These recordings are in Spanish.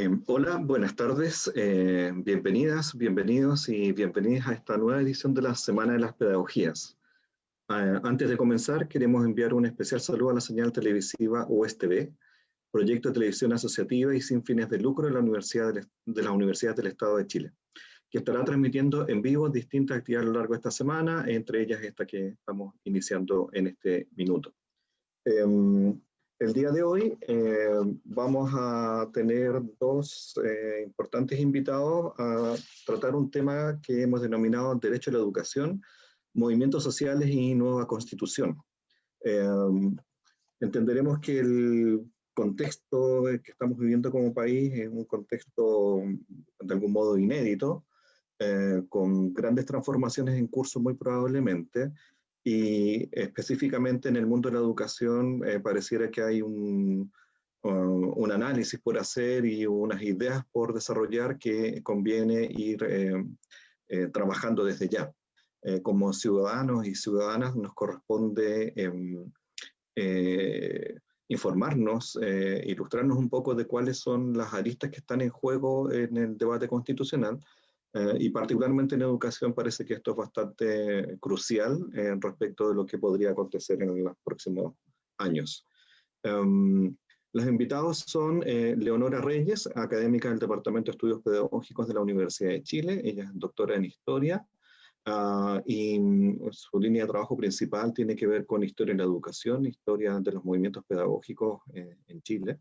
Em, hola, buenas tardes, eh, bienvenidas, bienvenidos y bienvenidas a esta nueva edición de la Semana de las Pedagogías. Ah, antes de comenzar, queremos enviar un especial saludo a la señal televisiva USTV, proyecto de televisión asociativa y sin fines de lucro de la Universidad de la Universidad del Estado de Chile, que estará transmitiendo en vivo distintas actividades a lo largo de esta semana, entre ellas esta que estamos iniciando en este minuto. Em, el día de hoy eh, vamos a tener dos eh, importantes invitados a tratar un tema que hemos denominado Derecho a la Educación, Movimientos Sociales y Nueva Constitución. Em, entenderemos que el contexto que estamos viviendo como país es un contexto de algún modo inédito, eh, con grandes transformaciones en curso muy probablemente, y específicamente en el mundo de la educación eh, pareciera que hay un, un, análisis por hacer y unas ideas por desarrollar que conviene ir eh, eh, trabajando desde ya. como ciudadanos y ciudadanas nos corresponde em, informarnos, ilustrarnos un poco de cuáles son las aristas que están en juego en el debate constitucional eh, y particularmente en educación parece que esto es bastante crucial eh, respecto de lo que podría acontecer en los próximos años. Um, los invitados son eh, Leonora Reyes, académica del Departamento de Estudios Pedagógicos de la Universidad de Chile. Ella es doctora en Historia uh, y mm, su línea de trabajo principal tiene que ver con Historia en la Educación, Historia de los Movimientos Pedagógicos en Chile.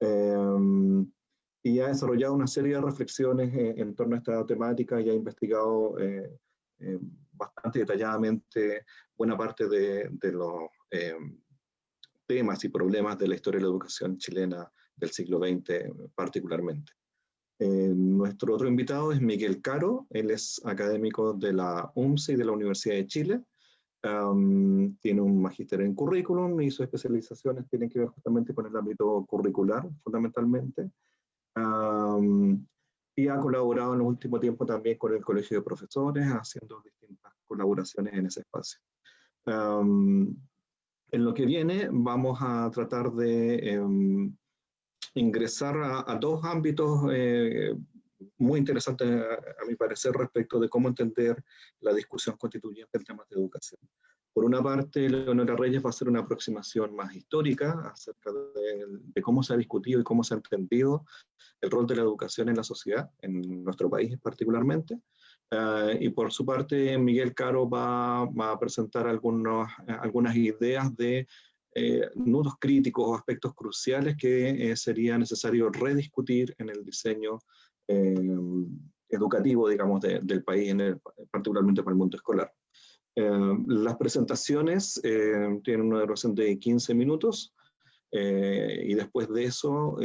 Um, y ha desarrollado una serie de reflexiones eh, en torno a esta temática y ha investigado eh, eh, bastante detalladamente buena parte de, los temas y problemas de la historia de la educación chilena del siglo XX particularmente. nuestro otro invitado es Miguel Caro, él es académico de la UMCE y de la Universidad de Chile, tiene un magíster en currículum y sus especializaciones tienen que ver justamente con el ámbito curricular, fundamentalmente, y ha colaborado en el último tiempo también con el Colegio de Profesores, haciendo distintas colaboraciones en ese espacio. en lo que viene vamos a tratar de em, ingresar a, dos ámbitos eh, muy interesantes, a, mi parecer, respecto de cómo entender la discusión constituyente en temas de educación. Por una parte, Leonora Reyes va a hacer una aproximación más histórica acerca de, cómo se ha discutido y cómo se ha entendido el rol de la educación en la sociedad, en nuestro país particularmente. Eh, y por su parte, Miguel Caro va, a presentar algunas ideas de eh, nudos críticos o aspectos cruciales que eh, sería necesario rediscutir en el diseño educativo, digamos, del país, en particularmente para el mundo escolar. Eh, las presentaciones eh, tienen una duración de 15 minutos eh, y después de eso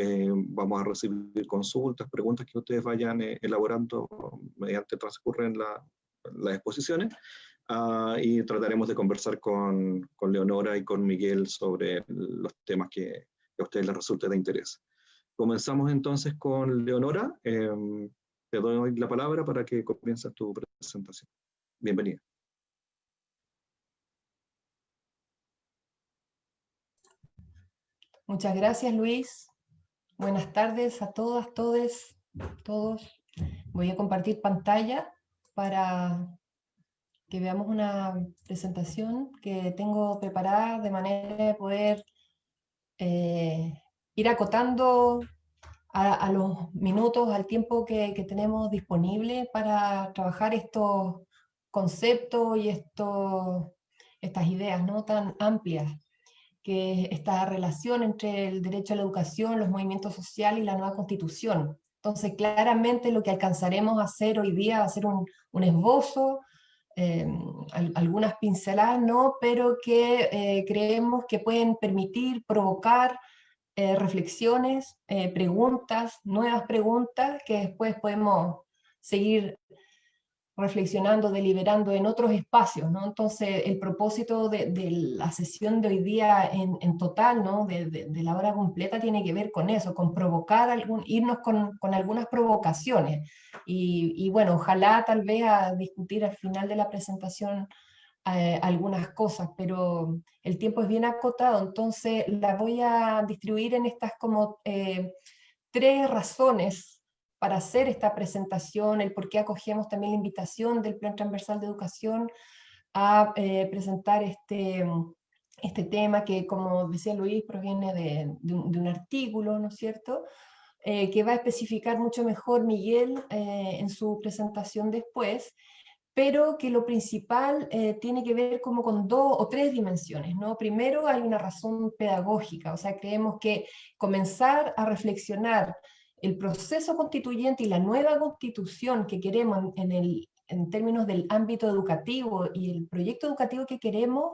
vamos a recibir consultas, preguntas que ustedes vayan elaborando mediante transcurren la, las exposiciones ah, y trataremos de conversar con, con, Leonora y con Miguel sobre los temas que, que a ustedes les resulte de interés. Comenzamos entonces con Leonora. te doy la palabra para que comiences tu presentación. Bienvenida. Muchas gracias, Luis. Buenas tardes a todas, todes, todos. Voy a compartir pantalla para que veamos una presentación que tengo preparada de manera de poder eh, ir acotando a, los minutos, al tiempo que, tenemos disponible para trabajar estos conceptos y estas ideas ¿no? tan amplias que esta relación entre el derecho a la educación, los movimientos sociales y la nueva constitución. Entonces, claramente lo que alcanzaremos a hacer hoy día va a ser un, esbozo, eh, algunas pinceladas, ¿no? pero que eh, creemos que pueden permitir provocar eh, reflexiones, preguntas, nuevas preguntas, que después podemos seguir reflexionando, deliberando en otros espacios, ¿no? Entonces, el propósito de, la sesión de hoy día en, total, ¿no? De, la hora completa, tiene que ver con eso, con provocar, algún, irnos con, algunas provocaciones. Y, bueno, ojalá tal vez a discutir al final de la presentación eh, algunas cosas, pero el tiempo es bien acotado, entonces la voy a distribuir en estas como... Eh, tres razones para hacer esta presentación, el por qué acogemos también la invitación del Plan Transversal de Educación a eh, presentar este, este tema que, como decía Luis, proviene de, un, artículo, ¿no es cierto?, eh, que va a especificar mucho mejor Miguel eh, en su presentación después, pero que lo principal tiene que ver como con dos o tres dimensiones. ¿no? Primero hay una razón pedagógica, o sea, creemos que comenzar a reflexionar el proceso constituyente y la nueva constitución que queremos en, el, en términos del ámbito educativo y el proyecto educativo que queremos,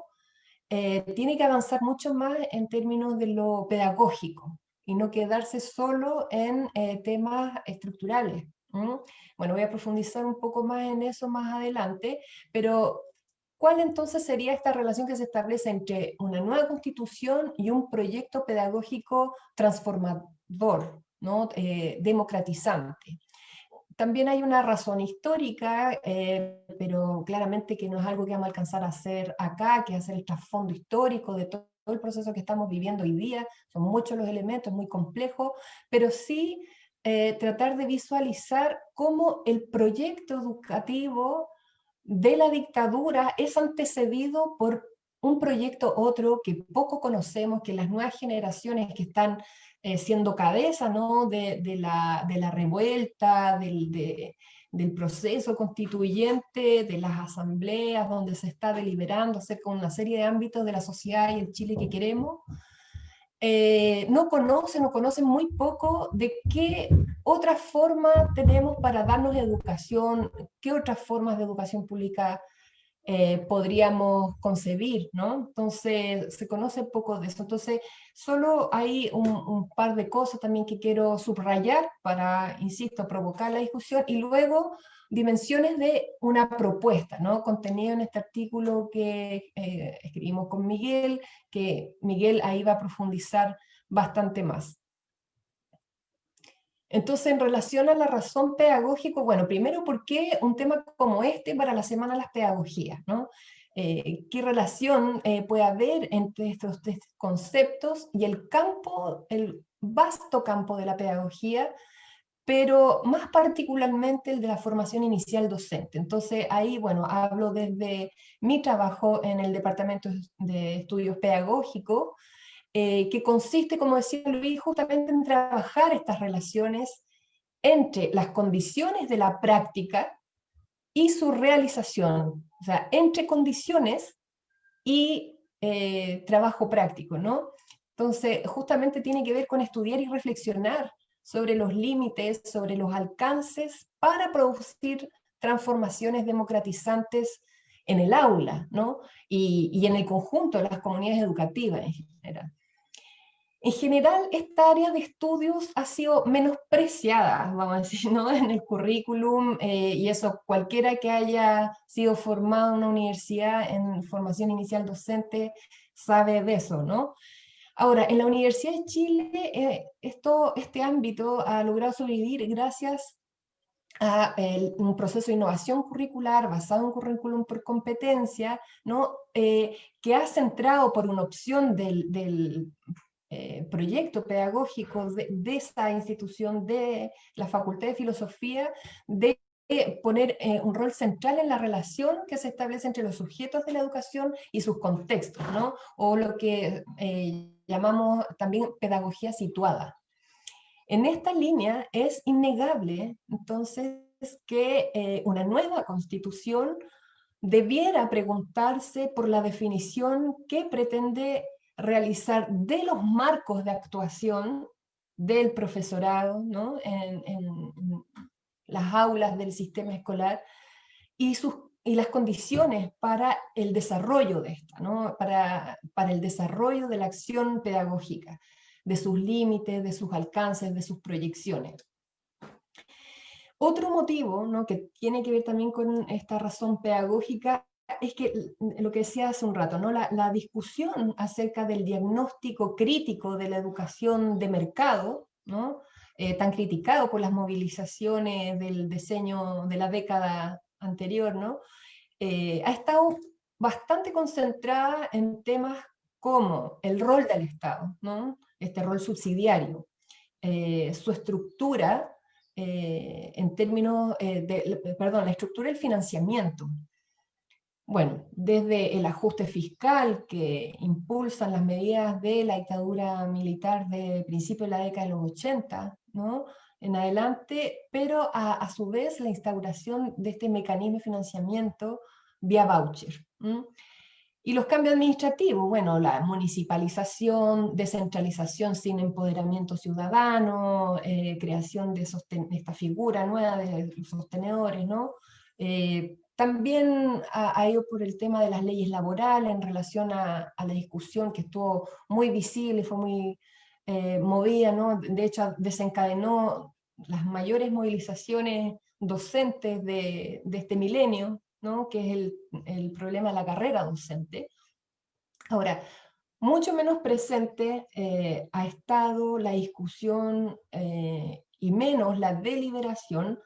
eh, tiene que avanzar mucho más en términos de lo pedagógico y no quedarse solo en eh, temas estructurales. Bueno, voy a profundizar un poco más en eso más adelante, pero ¿cuál entonces sería esta relación que se establece entre una nueva constitución y un proyecto pedagógico transformador, Eh, democratizante? También hay una razón histórica, eh, pero claramente que no es algo que vamos a alcanzar a hacer acá, que es hacer el trasfondo histórico de todo el proceso que estamos viviendo hoy día, son muchos los elementos, muy complejos, pero sí eh, tratar de visualizar cómo el proyecto educativo de la dictadura es antecedido por un proyecto otro que poco conocemos, que las nuevas generaciones que están eh, siendo cabeza ¿no? de, la, de, la, revuelta, del, del, proceso constituyente, de las asambleas donde se está deliberando acerca de una serie de ámbitos de la sociedad y el Chile que queremos, eh, no conocen o conocen muy poco de qué otra forma tenemos para darnos educación, qué otras formas de educación pública eh, podríamos concebir, ¿no? Entonces, se conoce poco de eso. Entonces, solo hay un, par de cosas también que quiero subrayar para, insisto, provocar la discusión y luego dimensiones de una propuesta, ¿no? Contenido en este artículo que eh, escribimos con Miguel, que Miguel ahí va a profundizar bastante más. Entonces, en relación a la razón pedagógica, bueno, primero, ¿por qué un tema como este para la Semana de las Pedagogías? ¿no? Eh, ¿Qué relación eh, puede haber entre estos tres conceptos y el campo, el vasto campo de la pedagogía, pero más particularmente el de la formación inicial docente? Entonces, ahí, bueno, hablo desde mi trabajo en el Departamento de Estudios Pedagógicos, eh, que consiste, como decía Luis, justamente en trabajar estas relaciones entre las condiciones de la práctica y su realización, o sea, entre condiciones y eh, trabajo práctico, ¿no? Entonces, justamente tiene que ver con estudiar y reflexionar sobre los límites, sobre los alcances para producir transformaciones democratizantes en el aula, ¿no? Y, y en el conjunto de las comunidades educativas en general. En general, esta área de estudios ha sido menospreciada, vamos a decir, ¿no? en el currículum, eh, y eso cualquiera que haya sido formado en una universidad en formación inicial docente sabe de eso, ¿no? Ahora, en la Universidad de Chile, eh, esto, este ámbito ha logrado sobrevivir gracias a un proceso de innovación curricular basado en currículum por competencia, ¿no? Eh, que ha centrado por una opción del eh, proyecto pedagógico de, esta institución, de la Facultad de Filosofía, de poner eh, un rol central en la relación que se establece entre los sujetos de la educación y sus contextos, ¿no? o lo que eh, llamamos también pedagogía situada. En esta línea es innegable, entonces, que una nueva constitución debiera preguntarse por la definición que pretende realizar de los marcos de actuación del profesorado ¿no? en, las aulas del sistema escolar y, sus, y las condiciones para el desarrollo de esta, ¿no? para, para el desarrollo de la acción pedagógica, de sus límites, de sus alcances, de sus proyecciones. Otro motivo ¿no? que tiene que ver también con esta razón pedagógica es que lo que decía hace un rato, ¿no? La, discusión acerca del diagnóstico crítico de la educación de mercado, ¿no? Eh, tan criticado por las movilizaciones del diseño de la década anterior, ¿no? Eh, ha estado bastante concentrada en temas como el rol del Estado, ¿no? este rol subsidiario, su estructura en términos de, perdón, la estructura del financiamiento. Bueno, desde el ajuste fiscal que impulsan las medidas de la dictadura militar de principio de la década de los 80, ¿no? en adelante, pero a, su vez la instauración de este mecanismo de financiamiento vía voucher. Y los cambios administrativos, bueno, la municipalización, descentralización sin empoderamiento ciudadano, eh, creación de, esta figura nueva de los sostenedores, ¿no? Eh, también ha, ido por el tema de las leyes laborales en relación a, la discusión que estuvo muy visible, fue muy eh, movida, ¿no? de hecho desencadenó las mayores movilizaciones docentes de, este milenio, ¿no? que es el, problema de la carrera docente. Ahora, mucho menos presente eh, ha estado la discusión eh, y menos la deliberación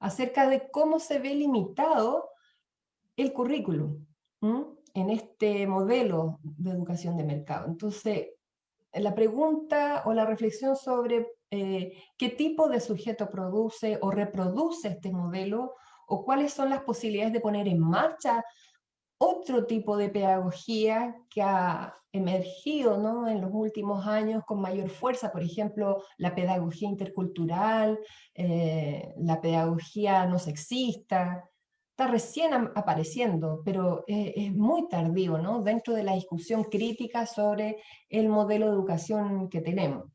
acerca de cómo se ve limitado el currículum en este modelo de educación de mercado. Entonces, la pregunta o la reflexión sobre eh, qué tipo de sujeto produce o reproduce este modelo o cuáles son las posibilidades de poner en marcha otro tipo de pedagogía que ha emergido ¿no? en los últimos años con mayor fuerza, por ejemplo, la pedagogía intercultural, eh, la pedagogía no sexista, está recién apareciendo, pero es muy tardío ¿no? dentro de la discusión crítica sobre el modelo de educación que tenemos.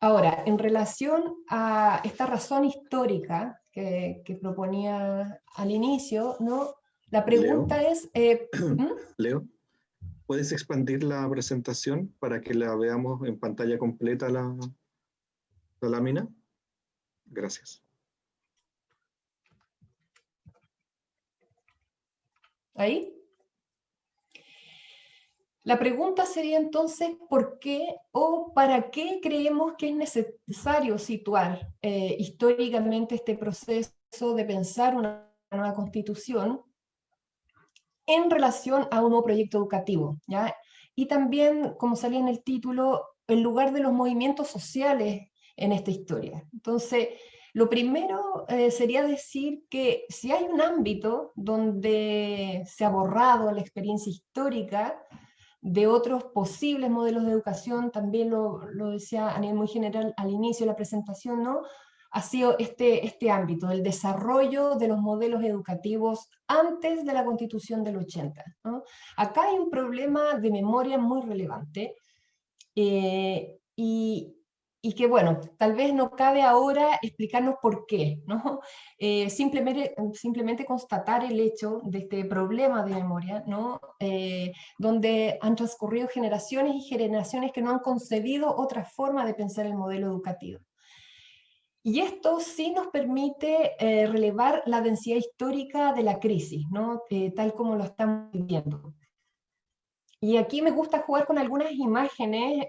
Ahora, en relación a esta razón histórica que, proponía al inicio, ¿no? la pregunta es... Eh, ¿Mm? Leo, ¿puedes expandir la presentación para que la veamos en pantalla completa la, la lámina? Gracias. ¿Ahí? La pregunta sería entonces, ¿por qué o para qué creemos que es necesario situar eh, históricamente este proceso de pensar una nueva constitución en relación a un nuevo proyecto educativo? ¿ya? Y también, como salía en el título, el lugar de los movimientos sociales en esta historia. Entonces, lo primero eh, sería decir que si hay un ámbito donde se ha borrado la experiencia histórica de otros posibles modelos de educación, también lo, decía a nivel muy general al inicio de la presentación, ¿no? ha sido este, este ámbito, el desarrollo de los modelos educativos antes de la Constitución del 80. Acá hay un problema de memoria muy relevante, eh, y, y que bueno, tal vez no cabe ahora explicarnos por qué, ¿no? Eh, simplemente, simplemente constatar el hecho de este problema de memoria, ¿no? Eh, donde han transcurrido generaciones y generaciones que no han concebido otra forma de pensar el modelo educativo. Y esto sí nos permite eh, relevar la densidad histórica de la crisis, ¿no? tal como lo estamos viviendo. Y aquí me gusta jugar con algunas imágenes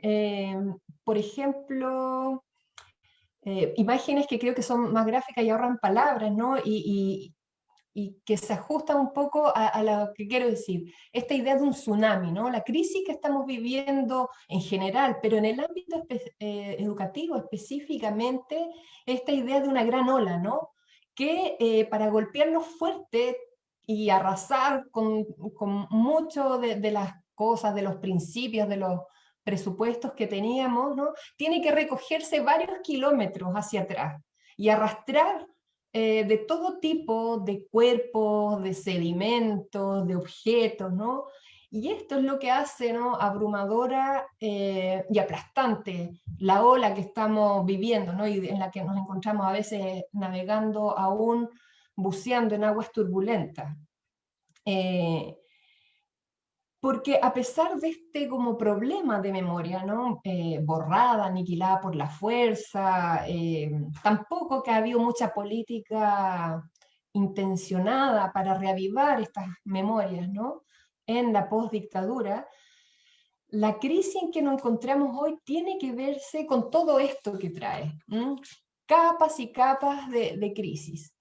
por ejemplo, eh, imágenes que creo que son más gráficas y ahorran palabras, ¿no? Y, que se ajustan un poco a, lo que quiero decir. Esta idea de un tsunami, ¿no? La crisis que estamos viviendo en general, pero en el ámbito eh, educativo específicamente, esta idea de una gran ola, ¿no? Que eh, para golpearnos fuerte y arrasar con, con mucho de las cosas, de los principios, de los presupuestos que teníamos, ¿no? tiene que recogerse varios kilómetros hacia atrás y arrastrar eh, de todo tipo de cuerpos, de sedimentos, de objetos, ¿no? Y esto es lo que hace ¿no? abrumadora eh, y aplastante la ola que estamos viviendo, ¿no? y en la que nos encontramos a veces navegando aún, buceando en aguas turbulentas. Eh, porque a pesar de este como problema de memoria, ¿no? Eh, borrada, aniquilada por la fuerza, eh, tampoco que ha habido mucha política intencionada para reavivar estas memorias ¿no? en la postdictadura, la crisis en que nos encontramos hoy tiene que verse con todo esto que trae, capas y capas de, de crisis.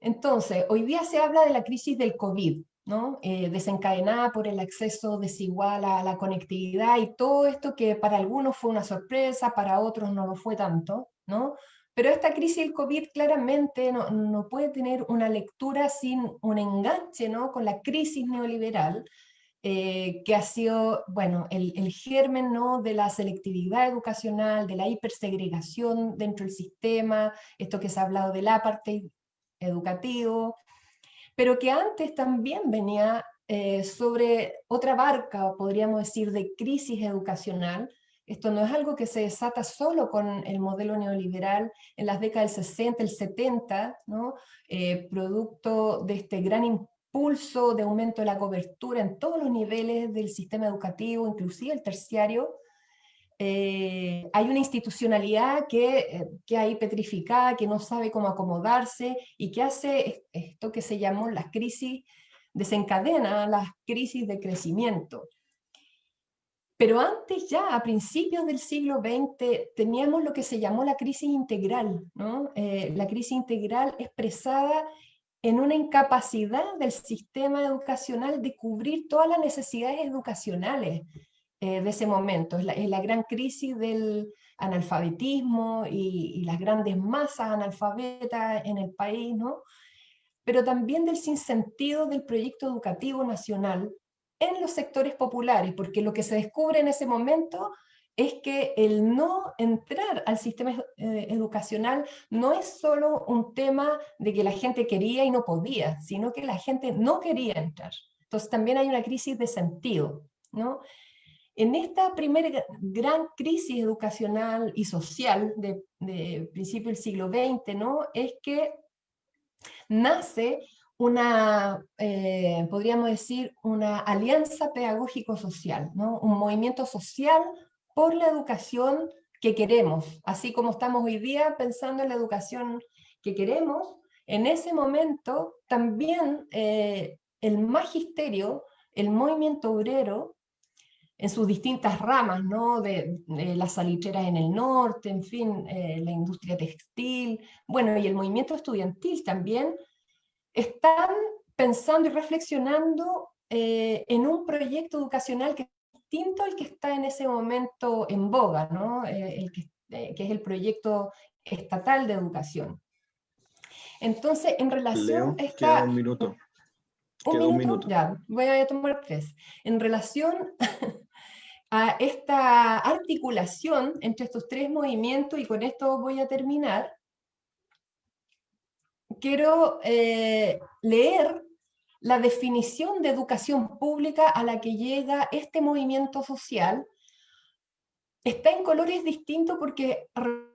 Entonces, hoy día se habla de la crisis del COVID, ¿no? Eh, desencadenada por el acceso desigual a la conectividad y todo esto que para algunos fue una sorpresa, para otros no lo fue tanto, ¿no? Pero esta crisis del COVID claramente no, no puede tener una lectura sin un enganche ¿no? con la crisis neoliberal, eh, que ha sido, bueno, el, el, germen ¿no? de la selectividad educacional, de la hipersegregación dentro del sistema, esto que se ha hablado del apartheid educativo, pero que antes también venía eh, sobre otra barca, podríamos decir, de crisis educacional. Esto no es algo que se desata solo con el modelo neoliberal en las décadas del 60, el 70, ¿no? Eh, producto de este gran impulso de aumento de la cobertura en todos los niveles del sistema educativo, inclusive el terciario, eh, hay una institucionalidad que, eh, que hay petrificada, que no sabe cómo acomodarse y que hace esto que se llamó las crisis, desencadena las crisis de crecimiento. Pero antes ya, a principios del siglo XX, teníamos lo que se llamó la crisis integral, ¿no? Eh, la crisis integral expresada en una incapacidad del sistema educacional de cubrir todas las necesidades educacionales eh, de ese momento. Es la, gran crisis del analfabetismo y, las grandes masas analfabetas en el país, ¿no? pero también del sinsentido del proyecto educativo nacional en los sectores populares, porque lo que se descubre en ese momento es que el no entrar al sistema eh, educacional no es solo un tema de que la gente quería y no podía, sino que la gente no quería entrar. Entonces también hay una crisis de sentido, ¿no? En esta primera gran crisis educacional y social de, principio del siglo XX, ¿no? Es que nace una, eh, podríamos decir, una alianza pedagógico-social, ¿no? un movimiento social por la educación que queremos, así como estamos hoy día pensando en la educación que queremos, en ese momento también eh, el magisterio, el movimiento obrero, en sus distintas ramas, ¿no? de, las salicheras en el norte, en fin, eh, la industria textil, bueno, y el movimiento estudiantil también, están pensando y reflexionando eh, en un proyecto educacional que distinto al que está en ese momento en boga, ¿no? Eh, el que, eh, que, es el proyecto estatal de educación. Entonces, en relación Leo, a esta... un minuto. ¿Un minuto? un minuto? Ya, voy a tomar tres. En relación a esta articulación entre estos tres movimientos, y con esto voy a terminar, quiero eh, leer la definición de educación pública a la que llega este movimiento social. Está en colores distintos porque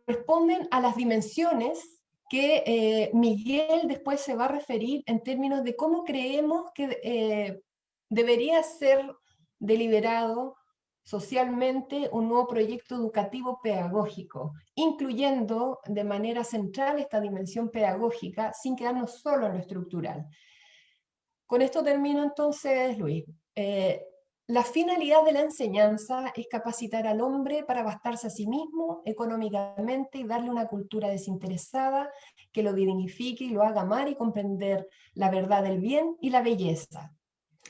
responden a las dimensiones que eh, Miguel después se va a referir en términos de cómo creemos que eh, debería ser deliberado socialmente un nuevo proyecto educativo pedagógico, incluyendo de manera central esta dimensión pedagógica sin quedarnos solo en lo estructural. Con esto termino entonces, Luis. Eh, la finalidad de la enseñanza es capacitar al hombre para bastarse a sí mismo económicamente y darle una cultura desinteresada que lo dignifique y lo haga amar y comprender la verdad del bien y la belleza.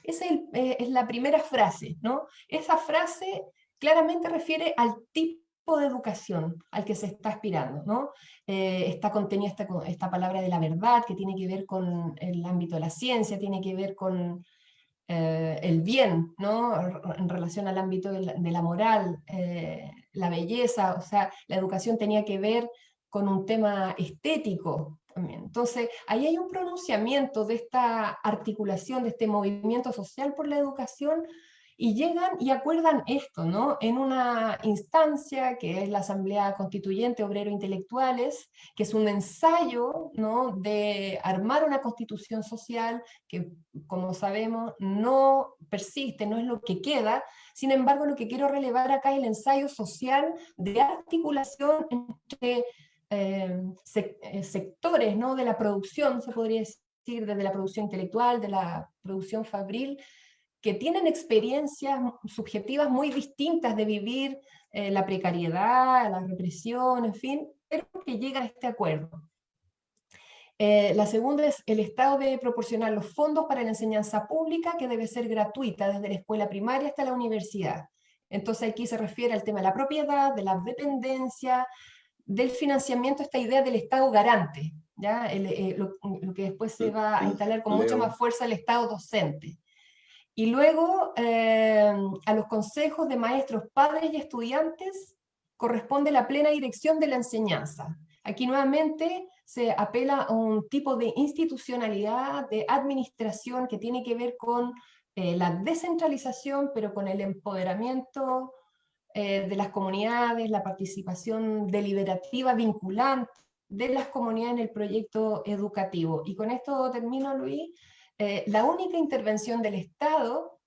Esa es, eh, es la primera frase, ¿no? Esa frase claramente refiere al tipo de educación al que se está aspirando. ¿no? Eh, está contenida esta, palabra de la verdad, que tiene que ver con el ámbito de la ciencia, tiene que ver con eh, el bien, ¿no? en relación al ámbito de la, moral, la belleza, o sea, la educación tenía que ver con un tema estético Entonces, ahí hay un pronunciamiento de esta articulación, de este movimiento social por la educación, y llegan y acuerdan esto, ¿no? En una instancia que es la Asamblea Constituyente Obrero Intelectuales, que es un ensayo, ¿no? De armar una constitución social que, como sabemos, no persiste, no es lo que queda, sin embargo, lo que quiero relevar acá es el ensayo social de articulación entre eh, eh, sectores, ¿no? De la producción, se podría decir, desde la producción intelectual, de la producción fabril, que tienen experiencias subjetivas muy distintas de vivir eh, la precariedad, la represión, en fin, pero que llegan a este acuerdo. Eh, la segunda es el Estado debe proporcionar los fondos para la enseñanza pública que debe ser gratuita desde la escuela primaria hasta la universidad. Entonces aquí se refiere al tema de la propiedad, de la dependencia, del financiamiento, esta idea del Estado garante, ¿ya? Eh, lo, que después se va a instalar con mucha más fuerza el Estado docente. Y luego eh, a los consejos de maestros, padres y estudiantes corresponde la plena dirección de la enseñanza. Aquí nuevamente se apela a un tipo de institucionalidad, de administración que tiene que ver con eh, la descentralización, pero con el empoderamiento eh, de las comunidades, la participación deliberativa vinculante de las comunidades en el proyecto educativo. Y con esto termino, Luis. Eh, la única intervención del Estado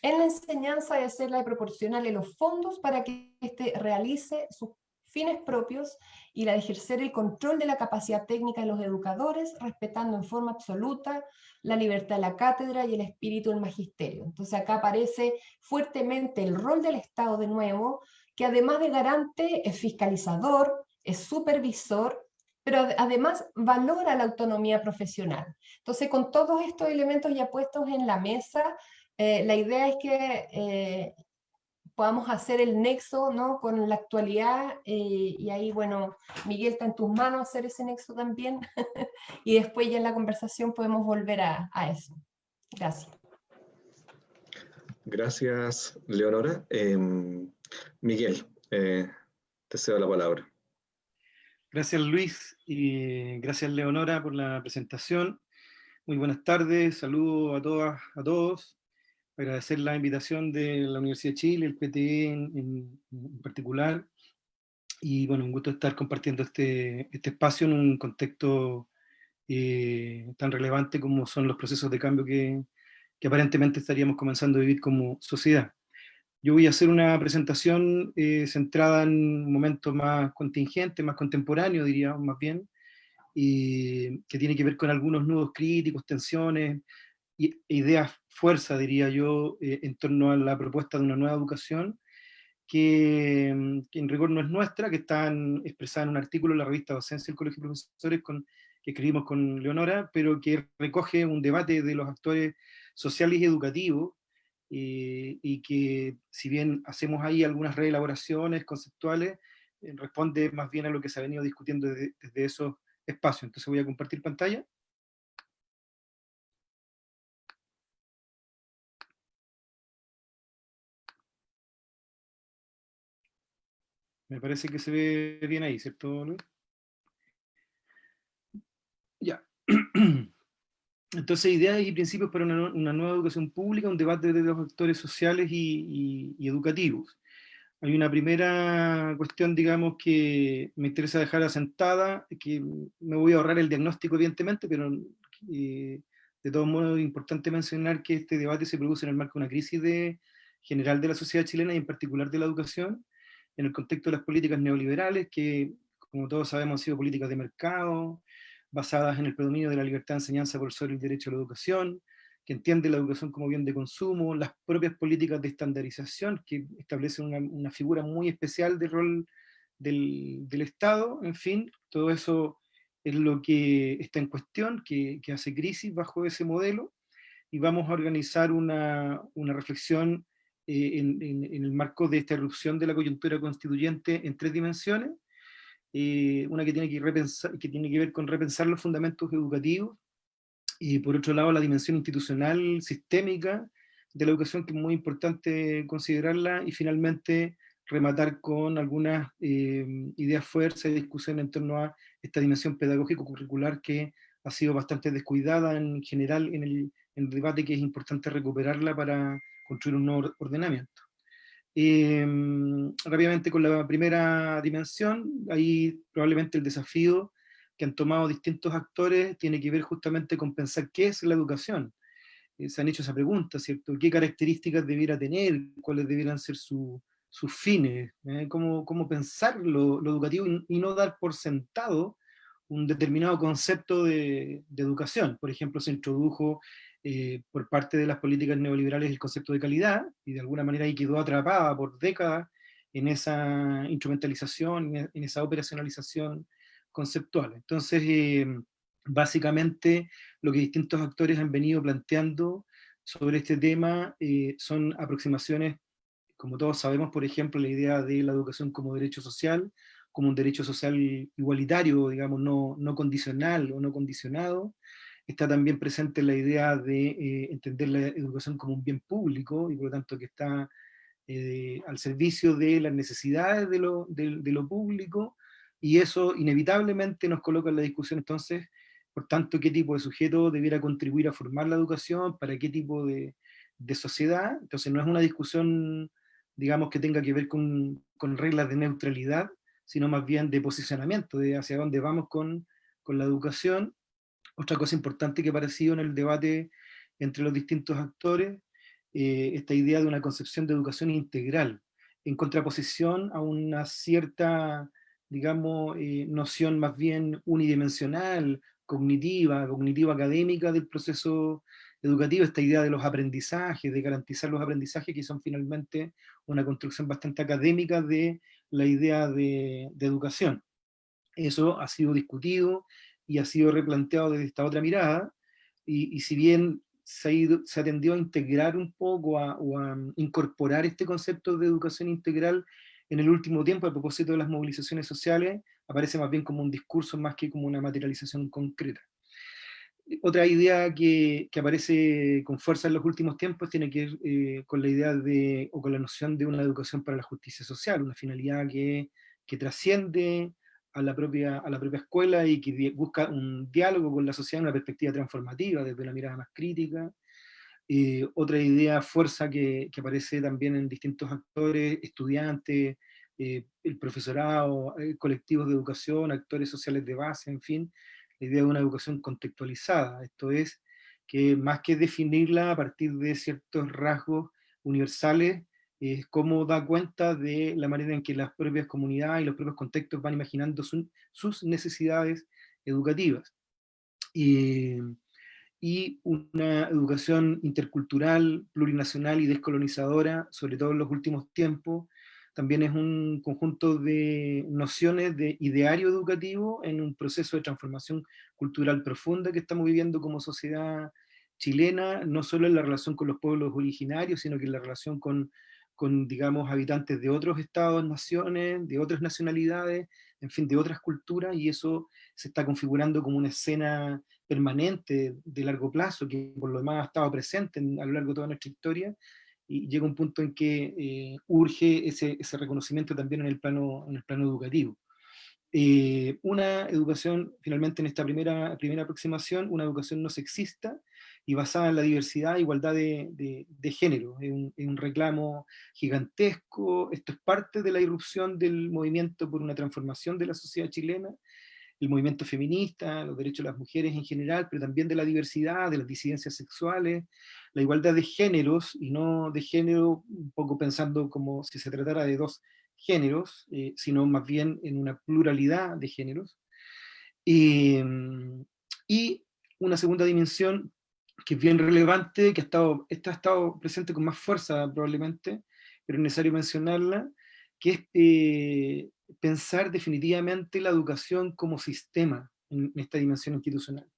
en la enseñanza debe ser la de proporcionarle los fondos para que éste realice sus fines propios y la de ejercer el control de la capacidad técnica de los educadores, respetando en forma absoluta la libertad de la cátedra y el espíritu del magisterio. Entonces acá aparece fuertemente el rol del Estado de nuevo, que además de garante es fiscalizador, es supervisor, pero además valora la autonomía profesional. Entonces con todos estos elementos ya puestos en la mesa, eh, la idea es que eh, podamos hacer el nexo ¿no? con la actualidad eh, y ahí, bueno, Miguel está en tus manos hacer ese nexo también y después ya en la conversación podemos volver a, eso. Gracias. Gracias, Leonora. Em, Miguel, eh, te cedo la palabra. Gracias, Luis, y gracias, Leonora, por la presentación. Muy buenas tardes, saludos a todas, a todos agradecer la invitación de la Universidad de Chile, el PTE en, particular, y bueno, un gusto estar compartiendo este, este espacio en un contexto eh, tan relevante como son los procesos de cambio que, que, aparentemente estaríamos comenzando a vivir como sociedad. Yo voy a hacer una presentación eh, centrada en un momento más contingente, más contemporáneo, diría más bien, y que tiene que ver con algunos nudos críticos, tensiones, ideas fuerza, diría yo, eh, en torno a la propuesta de una nueva educación, que, mm, en rigor no es nuestra, que está expresada en un artículo en la revista Docencia del Colegio de Profesores con, que escribimos con Leonora, pero que recoge un debate de los actores sociales y educativos, eh, y que si bien hacemos ahí algunas reelaboraciones conceptuales, eh, responde más bien a lo que se ha venido discutiendo desde, desde esos espacios. Entonces voy a compartir pantalla. Me parece que se ve bien ahí, ¿cierto, Luis? Ya. Entonces, ideas y principios para una, nueva educación pública, un debate de los actores sociales y, educativos. Hay una primera cuestión, digamos, que me interesa dejar asentada, que me voy a ahorrar el diagnóstico, evidentemente, pero eh, de todos modos es importante mencionar que este debate se produce en el marco de una crisis general de la sociedad chilena y en particular de la educación, en el contexto de las políticas neoliberales, que como todos sabemos han sido políticas de mercado, basadas en el predominio de la libertad de enseñanza por sobre el derecho a la educación, que entiende la educación como bien de consumo, las propias políticas de estandarización, que establecen una, figura muy especial del rol del, Estado, en fin, todo eso es lo que está en cuestión, que, hace crisis bajo ese modelo, y vamos a organizar una, una reflexión eh, en, el marco de esta erupción de la coyuntura constituyente en tres dimensiones, eh, una que tiene que, repensar, que tiene que ver con repensar los fundamentos educativos, y por otro lado la dimensión institucional, sistémica de la educación, que es muy importante considerarla, y finalmente rematar con algunas eh, ideas fuerzas y discusión en torno a esta dimensión pedagógico-curricular que ha sido bastante descuidada en general en el, en el debate, que es importante recuperarla para construir un nuevo ordenamiento. Em, rápidamente con la primera dimensión, ahí probablemente el desafío que han tomado distintos actores tiene que ver justamente con pensar qué es la educación. Eh, se han hecho esa pregunta, ¿cierto? ¿Qué características debiera tener? ¿Cuáles debieran ser sus fines? ¿Eh? ¿Cómo, ¿Cómo, pensar lo, educativo y, no dar por sentado un determinado concepto de, de, educación? Por ejemplo, se introdujo eh, por parte de las políticas neoliberales el concepto de calidad, y de alguna manera ahí quedó atrapada por décadas en esa instrumentalización, en esa operacionalización conceptual. Entonces, eh, básicamente lo que distintos actores han venido planteando sobre este tema eh, son aproximaciones, como todos sabemos, por ejemplo, la idea de la educación como derecho social, como un derecho social igualitario, digamos, no, no condicional o no condicionado. Está también presente la idea de eh, entender la educación como un bien público, y por lo tanto que está eh, al servicio de las necesidades de lo, público, y eso inevitablemente nos coloca en la discusión entonces por tanto, qué tipo de sujeto debiera contribuir a formar la educación, para qué tipo de, sociedad. Entonces no es una discusión, digamos, que tenga que ver con, reglas de neutralidad, sino más bien de posicionamiento, de hacia dónde vamos con, la educación. Otra cosa importante que ha aparecido en el debate entre los distintos actores, eh, esta idea de una concepción de educación integral, en contraposición a una cierta, digamos, eh, noción más bien unidimensional cognitiva, cognitiva académica del proceso educativo, esta idea de los aprendizajes, de garantizar los aprendizajes, que son finalmente una construcción bastante académica de la idea de, educación. Eso ha sido discutido y ha sido replanteado desde esta otra mirada, y, si bien se ha, ido, se ha a integrar un poco o a incorporar este concepto de educación integral en el último tiempo, a propósito de las movilizaciones sociales, aparece más bien como un discurso más que como una materialización concreta. Otra idea que, aparece con fuerza en los últimos tiempos tiene que ver eh, con la idea de, o con la noción de una educación para la justicia social, una finalidad que, trasciende a la, propia, a la propia escuela y que busca un diálogo con la sociedad una perspectiva transformativa, desde una mirada más crítica, eh, otra idea, fuerza, que, aparece también en distintos actores, estudiantes, eh, el profesorado, eh, colectivos de educación, actores sociales de base, en fin, la idea de una educación contextualizada. Esto es, que más que definirla a partir de ciertos rasgos universales, es cómo da cuenta de la manera en que las propias comunidades y los propios contextos van imaginando sus necesidades educativas. Y, y una educación intercultural, plurinacional y descolonizadora, sobre todo en los últimos tiempos, también es un conjunto de nociones de ideario educativo en un proceso de transformación cultural profunda que estamos viviendo como sociedad chilena, no solo en la relación con los pueblos originarios, sino que en la relación con, con digamos, habitantes de otros estados, naciones, de otras nacionalidades, en fin, de otras culturas, y eso se está configurando como una escena permanente de largo plazo, que por lo demás ha estado presente a lo largo de toda nuestra historia, y llega un punto en que eh, urge ese, ese, reconocimiento también en el plano, en el plano educativo. Eh, una educación, finalmente en esta primera, primera aproximación, una educación no sexista y basada en la diversidad e igualdad de, de, de género. Es un, es un, reclamo gigantesco, esto es parte de la irrupción del movimiento por una transformación de la sociedad chilena, el movimiento feminista, los derechos de las mujeres en general, pero también de la diversidad, de las disidencias sexuales, la igualdad de géneros, y no de género un poco pensando como si se tratara de dos géneros, eh, sino más bien en una pluralidad de géneros. Em, y una segunda dimensión que es bien relevante, que ha estado, esta ha estado presente con más fuerza probablemente, pero es necesario mencionarla, que es eh, pensar definitivamente la educación como sistema en esta dimensión institucional.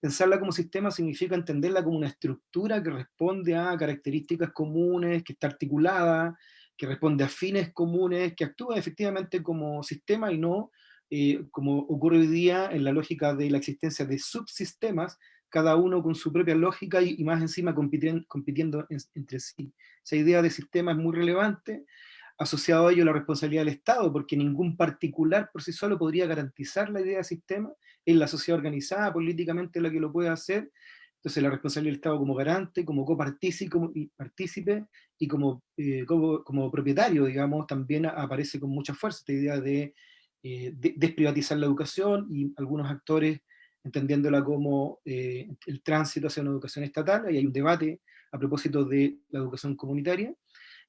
Pensarla como sistema significa entenderla como una estructura que responde a características comunes, que está articulada, que responde a fines comunes, que actúa efectivamente como sistema y no eh, como ocurre hoy día en la lógica de la existencia de subsistemas, cada uno con su propia lógica y, más encima compitiendo, entre sí. Esa idea de sistema es muy relevante, asociado a ello la responsabilidad del Estado, porque ningún particular por sí solo podría garantizar la idea de sistema, es la sociedad organizada políticamente la que lo puede hacer, entonces la responsabilidad del Estado como garante, como copartícipe y como, eh, como, como, propietario, digamos, también aparece con mucha fuerza esta idea de, eh, desprivatizar la educación y algunos actores entendiéndola como eh, el tránsito hacia una educación estatal, y hay un debate a propósito de la educación comunitaria,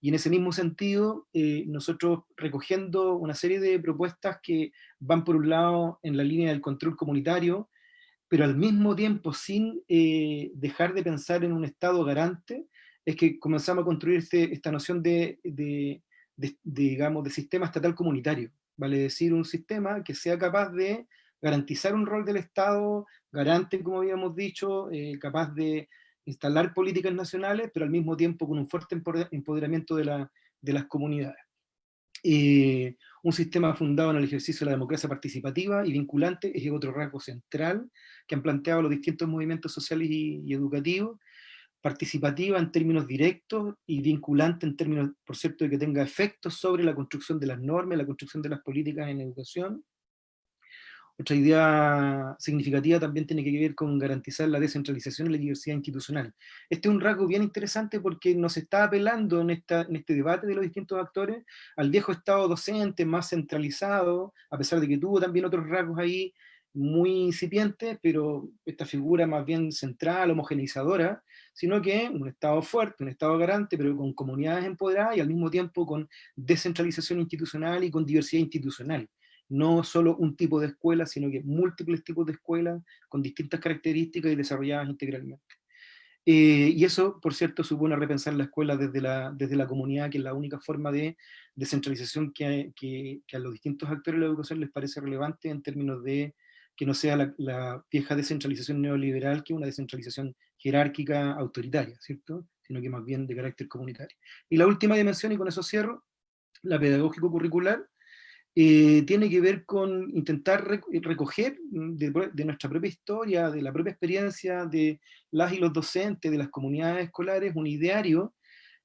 y en ese mismo sentido, eh, nosotros recogiendo una serie de propuestas que van por un lado en la línea del control comunitario, pero al mismo tiempo sin eh, dejar de pensar en un Estado garante, es que comenzamos a construir este, esta noción de, de, digamos, de sistema estatal comunitario, vale decir, un sistema que sea capaz de garantizar un rol del Estado, garante, como habíamos dicho, eh, capaz de instalar políticas nacionales, pero al mismo tiempo con un fuerte empoderamiento de, la, de las comunidades. Eh, un sistema fundado en el ejercicio de la democracia participativa y vinculante es otro rasgo central que han planteado los distintos movimientos sociales y, educativos, participativa en términos directos y vinculante en términos, por cierto, de que tenga efectos sobre la construcción de las normas, la construcción de las políticas en educación, otra idea significativa también tiene que ver con garantizar la descentralización y la diversidad institucional. Este es un rasgo bien interesante porque nos está apelando en, esta, en este debate de los distintos actores al viejo estado docente más centralizado, a pesar de que tuvo también otros rasgos ahí muy incipientes, pero esta figura más bien central, homogeneizadora, sino que un Estado fuerte, un Estado garante, pero con comunidades empoderadas y al mismo tiempo con descentralización institucional y con diversidad institucional no solo un tipo de escuela, sino que múltiples tipos de escuelas con distintas características y desarrolladas integralmente. Eh, y eso, por cierto, supone repensar la escuela desde la, desde la comunidad, que es la única forma de descentralización que, a los distintos actores de la educación les parece relevante en términos de que no sea la, vieja descentralización neoliberal, que una descentralización jerárquica autoritaria, ¿cierto? Sino que más bien de carácter comunitario. Y la última dimensión, y con eso cierro, la pedagógico curricular, eh, tiene que ver con intentar recoger de, nuestra propia historia, de la propia experiencia de las y los docentes, de las comunidades escolares, un ideario,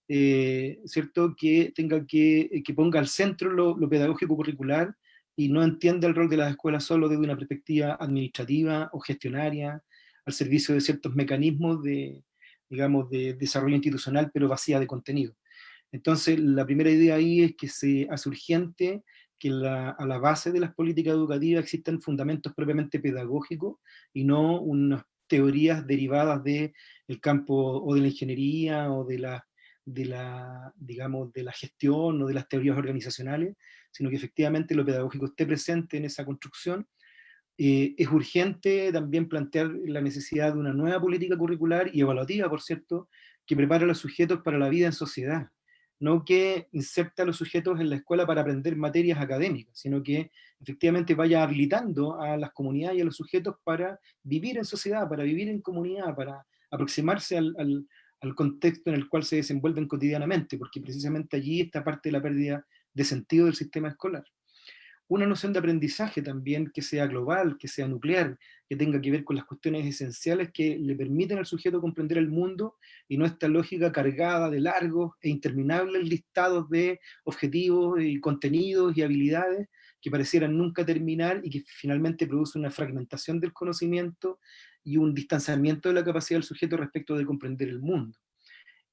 eh, ¿cierto? Que, tenga que, que ponga al centro lo, pedagógico curricular y no entienda el rol de las escuelas solo desde una perspectiva administrativa o gestionaria, al servicio de ciertos mecanismos de, digamos, de desarrollo institucional, pero vacía de contenido. Entonces, la primera idea ahí es que se hace urgente que a la base de las políticas educativas existen fundamentos propiamente pedagógicos y no unas teorías derivadas del campo o de la ingeniería o de la, digamos, de la gestión o de las teorías organizacionales, sino que efectivamente lo pedagógico esté presente en esa construcción. Eh, es urgente también plantear la necesidad de una nueva política curricular y evaluativa, por cierto, que prepare a los sujetos para la vida en sociedad no que inserta a los sujetos en la escuela para aprender materias académicas, sino que efectivamente vaya habilitando a las comunidades y a los sujetos para vivir en sociedad, para vivir en comunidad, para aproximarse al, al contexto en el cual se desenvuelven cotidianamente, porque precisamente allí está parte de la pérdida de sentido del sistema escolar una noción de aprendizaje también que sea global, que sea nuclear, que tenga que ver con las cuestiones esenciales que le permiten al sujeto comprender el mundo y no esta lógica cargada de largos e interminables listados de objetivos y contenidos y habilidades que parecieran nunca terminar y que finalmente produce una fragmentación del conocimiento y un distanciamiento de la capacidad del sujeto respecto de comprender el mundo.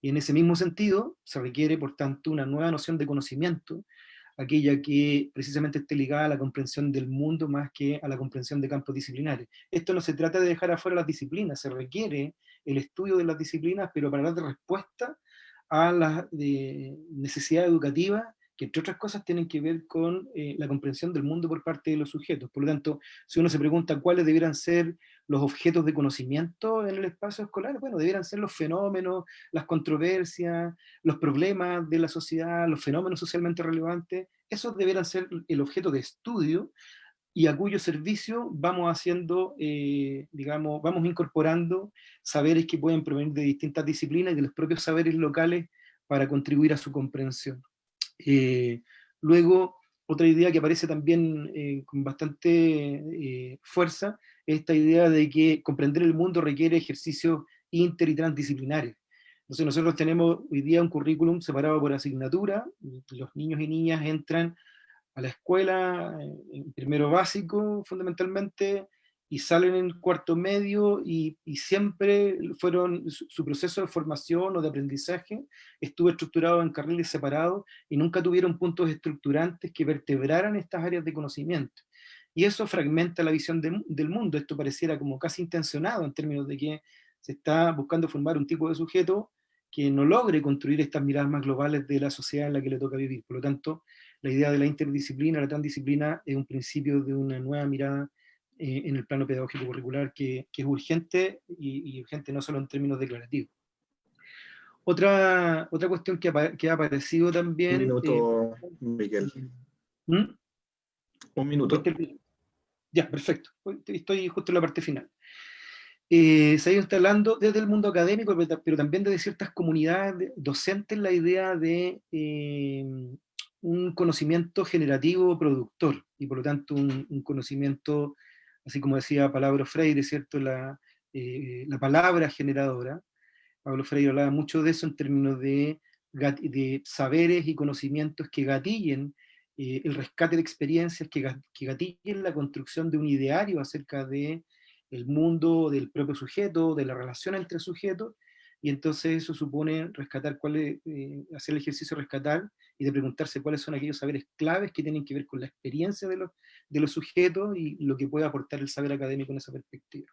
Y en ese mismo sentido se requiere, por tanto, una nueva noción de conocimiento aquella que precisamente esté ligada a la comprensión del mundo más que a la comprensión de campos disciplinares. Esto no se trata de dejar afuera las disciplinas, se requiere el estudio de las disciplinas, pero para dar respuesta a las necesidades educativas que entre otras cosas tienen que ver con eh, la comprensión del mundo por parte de los sujetos. Por lo tanto, si uno se pregunta cuáles debieran ser los objetos de conocimiento en el espacio escolar, bueno, debieran ser los fenómenos, las controversias, los problemas de la sociedad, los fenómenos socialmente relevantes, esos debieran ser el objeto de estudio y a cuyo servicio vamos haciendo, eh, digamos, vamos incorporando saberes que pueden provenir de distintas disciplinas y de los propios saberes locales para contribuir a su comprensión. Eh, luego, otra idea que aparece también eh, con bastante eh, fuerza, es esta idea de que comprender el mundo requiere ejercicios inter y transdisciplinarios. Entonces nosotros tenemos hoy día un currículum separado por asignatura, los niños y niñas entran a la escuela, en primero básico fundamentalmente, y salen en cuarto medio y, siempre fueron, su, proceso de formación o de aprendizaje estuvo estructurado en carriles separados y nunca tuvieron puntos estructurantes que vertebraran estas áreas de conocimiento. Y eso fragmenta la visión del mundo, esto pareciera como casi intencionado en términos de que se está buscando formar un tipo de sujeto que no logre construir estas miradas más globales de la sociedad en la que le toca vivir. Por lo tanto, la idea de la interdisciplina, la transdisciplina, es un principio de una nueva mirada eh, en el plano pedagógico curricular que, que es urgente y, urgente no solo en términos declarativos. Otra, otra cuestión que ha, que ha aparecido también... Un minuto, eh, Miguel. ¿Mm? Un minuto. Ya, perfecto. Estoy justo en la parte final. Eh, se ha ido instalando desde el mundo académico, pero también desde ciertas comunidades docentes la idea de eh, un conocimiento generativo productor, y por lo tanto un, conocimiento, así como decía Pablo Freire, ¿cierto? La, eh, la palabra generadora. Pablo Freire hablaba mucho de eso en términos de, saberes y conocimientos que gatillen el rescate de experiencias, que, que gatillen la construcción de un ideario acerca de el mundo del propio sujeto, de la relación entre sujetos, y entonces eso supone rescatar cuál es, eh, hacer el ejercicio rescatar y de preguntarse cuáles son aquellos saberes claves que tienen que ver con la experiencia de los, de los sujetos y lo que puede aportar el saber académico en esa perspectiva.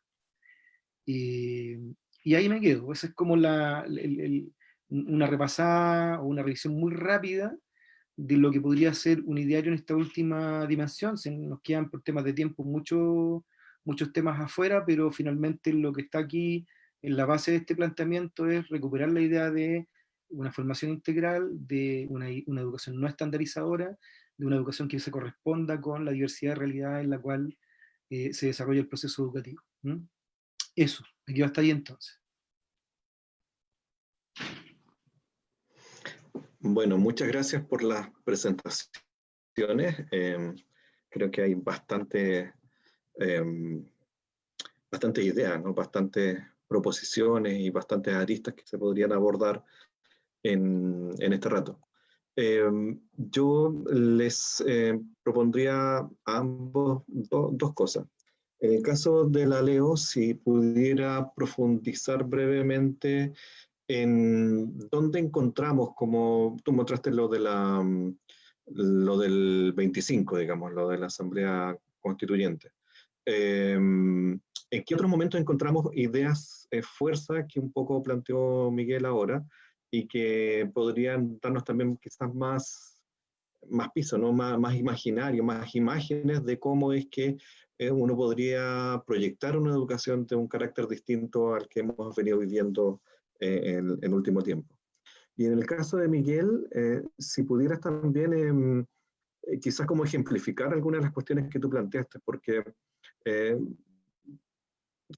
y ahí me quedo, esa es como la, una repasada o una revisión muy rápida de lo que podría ser un ideario en esta última dimensión, se nos quedan por temas de tiempo mucho muchos temas afuera, pero finalmente lo que está aquí en la base de este planteamiento es recuperar la idea de una formación integral, de una, educación no estandarizadora, de una educación que se corresponda con la diversidad de realidad en la cual eh, se desarrolla el proceso educativo. Eso, aquí va hasta ahí entonces. Bueno, muchas gracias por las presentaciones. Em, creo que hay bastante eh, bastantes ideas, ¿no? bastantes proposiciones y bastantes aristas que se podrían abordar en, este rato. Em, yo les eh, propondría a ambos dos cosas. En el caso de la Leo, si pudiera profundizar brevemente en dónde encontramos, como tú mostraste lo, de la, lo del 25, digamos, lo de la Asamblea Constituyente. Em, ¿En qué otros momentos encontramos ideas, eh, fuerza que un poco planteó Miguel ahora y que podrían darnos también quizás más, más piso, ¿no? más, más imaginario, más imágenes de cómo es que eh, uno podría proyectar una educación de un carácter distinto al que hemos venido viviendo eh, en el último tiempo? Y en el caso de Miguel, si pudieras también em, quizás como ejemplificar algunas de las cuestiones que tú planteaste, porque eh,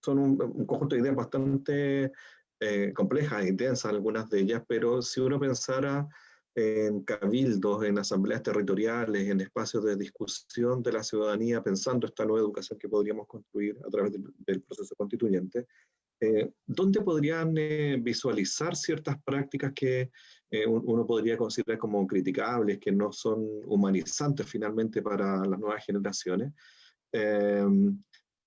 son un, conjunto de ideas bastante eh, complejas, intensas algunas de ellas, pero si uno pensara en cabildos, en asambleas territoriales, en espacios de discusión de la ciudadanía, pensando esta nueva educación que podríamos construir a través del, proceso constituyente, eh, ¿dónde podrían visualizar ciertas prácticas que uno podría considerar como criticables, que no son humanizantes finalmente para las nuevas generaciones?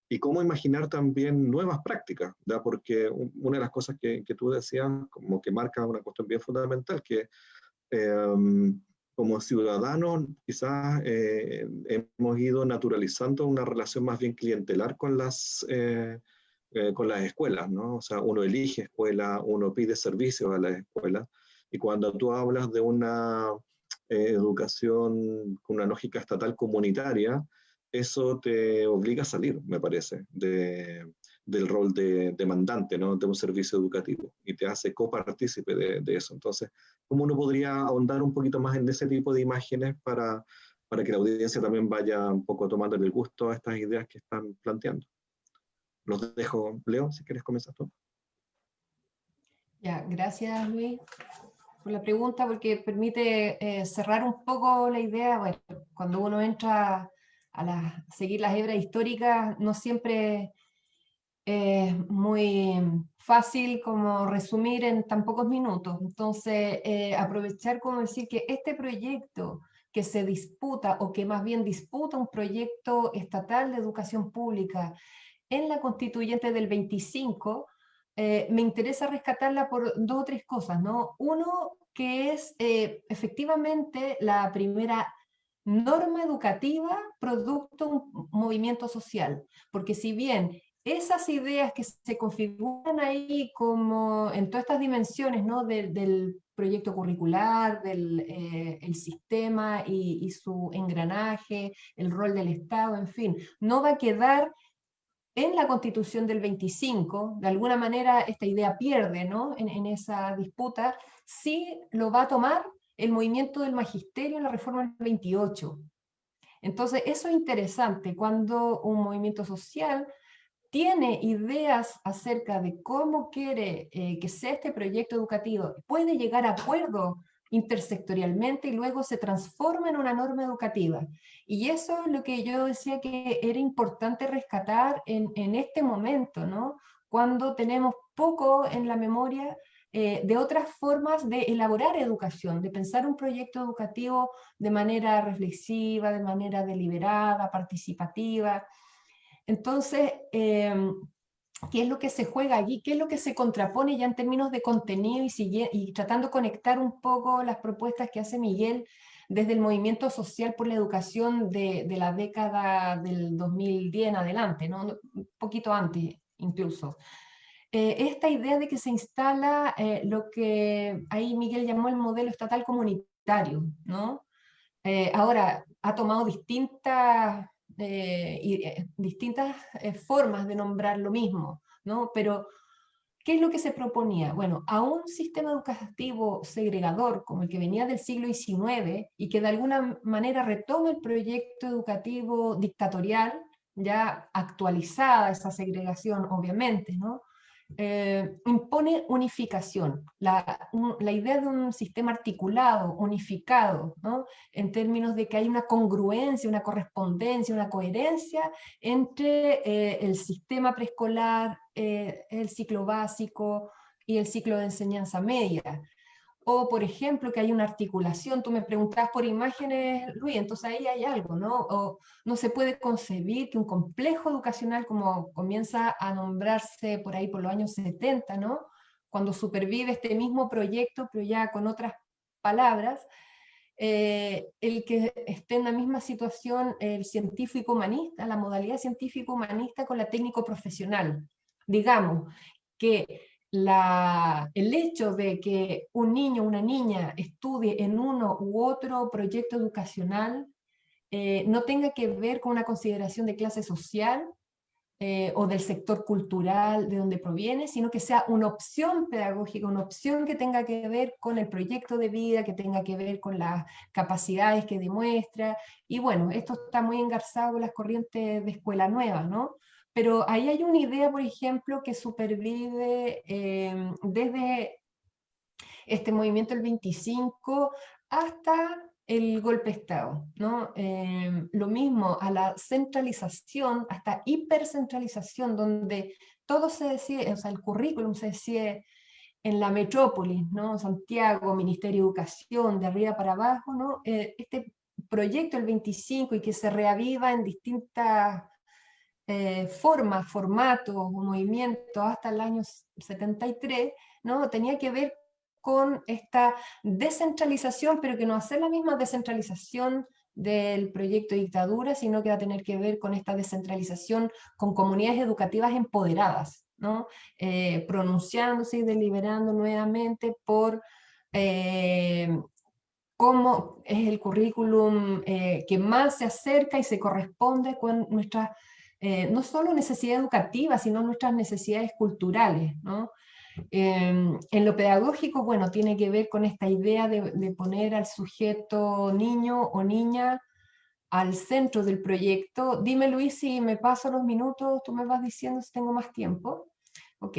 Y cómo imaginar también nuevas prácticas, ¿da? porque una de las cosas que, que, tú decías, como que marca una cuestión bien fundamental, que em, como ciudadanos quizás eh, hemos ido naturalizando una relación más bien clientelar con las, eh, eh, con las escuelas, ¿no? O sea, uno elige escuela, uno pide servicios a las escuelas, y cuando tú hablas de una educación con una lógica estatal comunitaria, eso te obliga a salir, me parece, de, del rol de demandante ¿no? de un servicio educativo y te hace copartícipe de, de eso. Entonces, ¿cómo uno podría ahondar un poquito más en ese tipo de imágenes para, para que la audiencia también vaya un poco tomando el gusto a estas ideas que están planteando? Los dejo, Leo, si quieres comenzar tú. Ya, gracias Luis por la pregunta, porque permite eh, cerrar un poco la idea. Bueno, cuando uno entra a seguir las hebras históricas no siempre es muy fácil como resumir en tan pocos minutos. Entonces, eh, aprovechar como decir que este proyecto que se disputa, o que más bien disputa un proyecto estatal de educación pública en la constituyente del 25, eh, me interesa rescatarla por dos o tres cosas, ¿no? Uno, que es eh, efectivamente la primera norma educativa producto un movimiento social, porque si bien esas ideas que se configuran ahí como en todas estas dimensiones ¿no? del proyecto curricular, del eh, sistema y, y, su engranaje, el rol del Estado, en fin, no va a quedar en la constitución del 25, de alguna manera esta idea pierde ¿no? en, en esa disputa, sí lo va a tomar el movimiento del magisterio en la reforma del 28. Entonces, eso es interesante, cuando un movimiento social tiene ideas acerca de cómo quiere eh, que sea este proyecto educativo, puede llegar a acuerdos intersectorialmente y luego se transforma en una norma educativa. Y eso es lo que yo decía que era importante rescatar en, en este momento, ¿no? Cuando tenemos poco en la memoria eh, de otras formas de elaborar educación, de pensar un proyecto educativo de manera reflexiva, de manera deliberada, participativa. Entonces, em, ¿qué es lo que se juega allí? ¿Qué es lo que se contrapone ya en términos de contenido y, y tratando de conectar un poco las propuestas que hace Miguel desde el movimiento social por la educación de, de la década del 2010 en adelante, ¿no? un poquito antes incluso. Eh, esta idea de que se instala eh, lo que ahí Miguel llamó el modelo estatal comunitario, ¿no? Eh, ahora, ha tomado distintas, distintas formas de nombrar lo mismo, ¿no? Pero, ¿qué es lo que se proponía? Bueno, a un sistema educativo segregador como el que venía del siglo XIX y que de alguna manera retoma el proyecto educativo dictatorial, ya actualizada esa segregación, obviamente, ¿no? Eh, impone unificación, la, la, idea de un sistema articulado, unificado, ¿no? en términos de que hay una congruencia, una correspondencia, una coherencia entre eh, el sistema preescolar, eh, el ciclo básico y el ciclo de enseñanza media o por ejemplo que hay una articulación, tú me preguntabas por imágenes, Luis, entonces ahí hay algo, ¿no? O no se puede concebir que un complejo educacional como comienza a nombrarse por ahí por los años 70, ¿no? Cuando supervive este mismo proyecto, pero ya con otras palabras, eh, el que esté en la misma situación el científico humanista, la modalidad científico humanista con la técnico profesional. Digamos que el hecho de que un niño o una niña estudie en uno u otro proyecto educacional eh, no tenga que ver con una consideración de clase social eh, o del sector cultural de donde proviene, sino que sea una opción pedagógica, una opción que tenga que ver con el proyecto de vida, que tenga que ver con las capacidades que demuestra, y bueno, esto está muy engarzado con las corrientes de escuela nueva, ¿no? Pero ahí hay una idea, por ejemplo, que supervive eh, desde este movimiento del 25 hasta el golpe de Estado. ¿no? Eh, lo mismo a la centralización, hasta hipercentralización, donde todo se decide, o sea, el currículum se decide en la metrópolis, ¿no? Santiago, Ministerio de Educación, de arriba para abajo, ¿no? Eh, este proyecto, el 25, y que se reaviva en distintas eh, formas, formatos o movimientos hasta el año 73, ¿no? tenía que ver con esta descentralización, pero que no hacer la misma descentralización del proyecto de dictadura, sino que va a tener que ver con esta descentralización con comunidades educativas empoderadas, ¿no? Eh, pronunciándose y deliberando nuevamente por eh, cómo es el currículum que más se acerca y se corresponde con nuestras eh, no solo necesidades educativas, sino nuestras necesidades culturales. ¿no? Em, en lo pedagógico, bueno, tiene que ver con esta idea de, de, poner al sujeto niño o niña al centro del proyecto. Dime Luis si me paso los minutos, tú me vas diciendo si tengo más tiempo. Ok.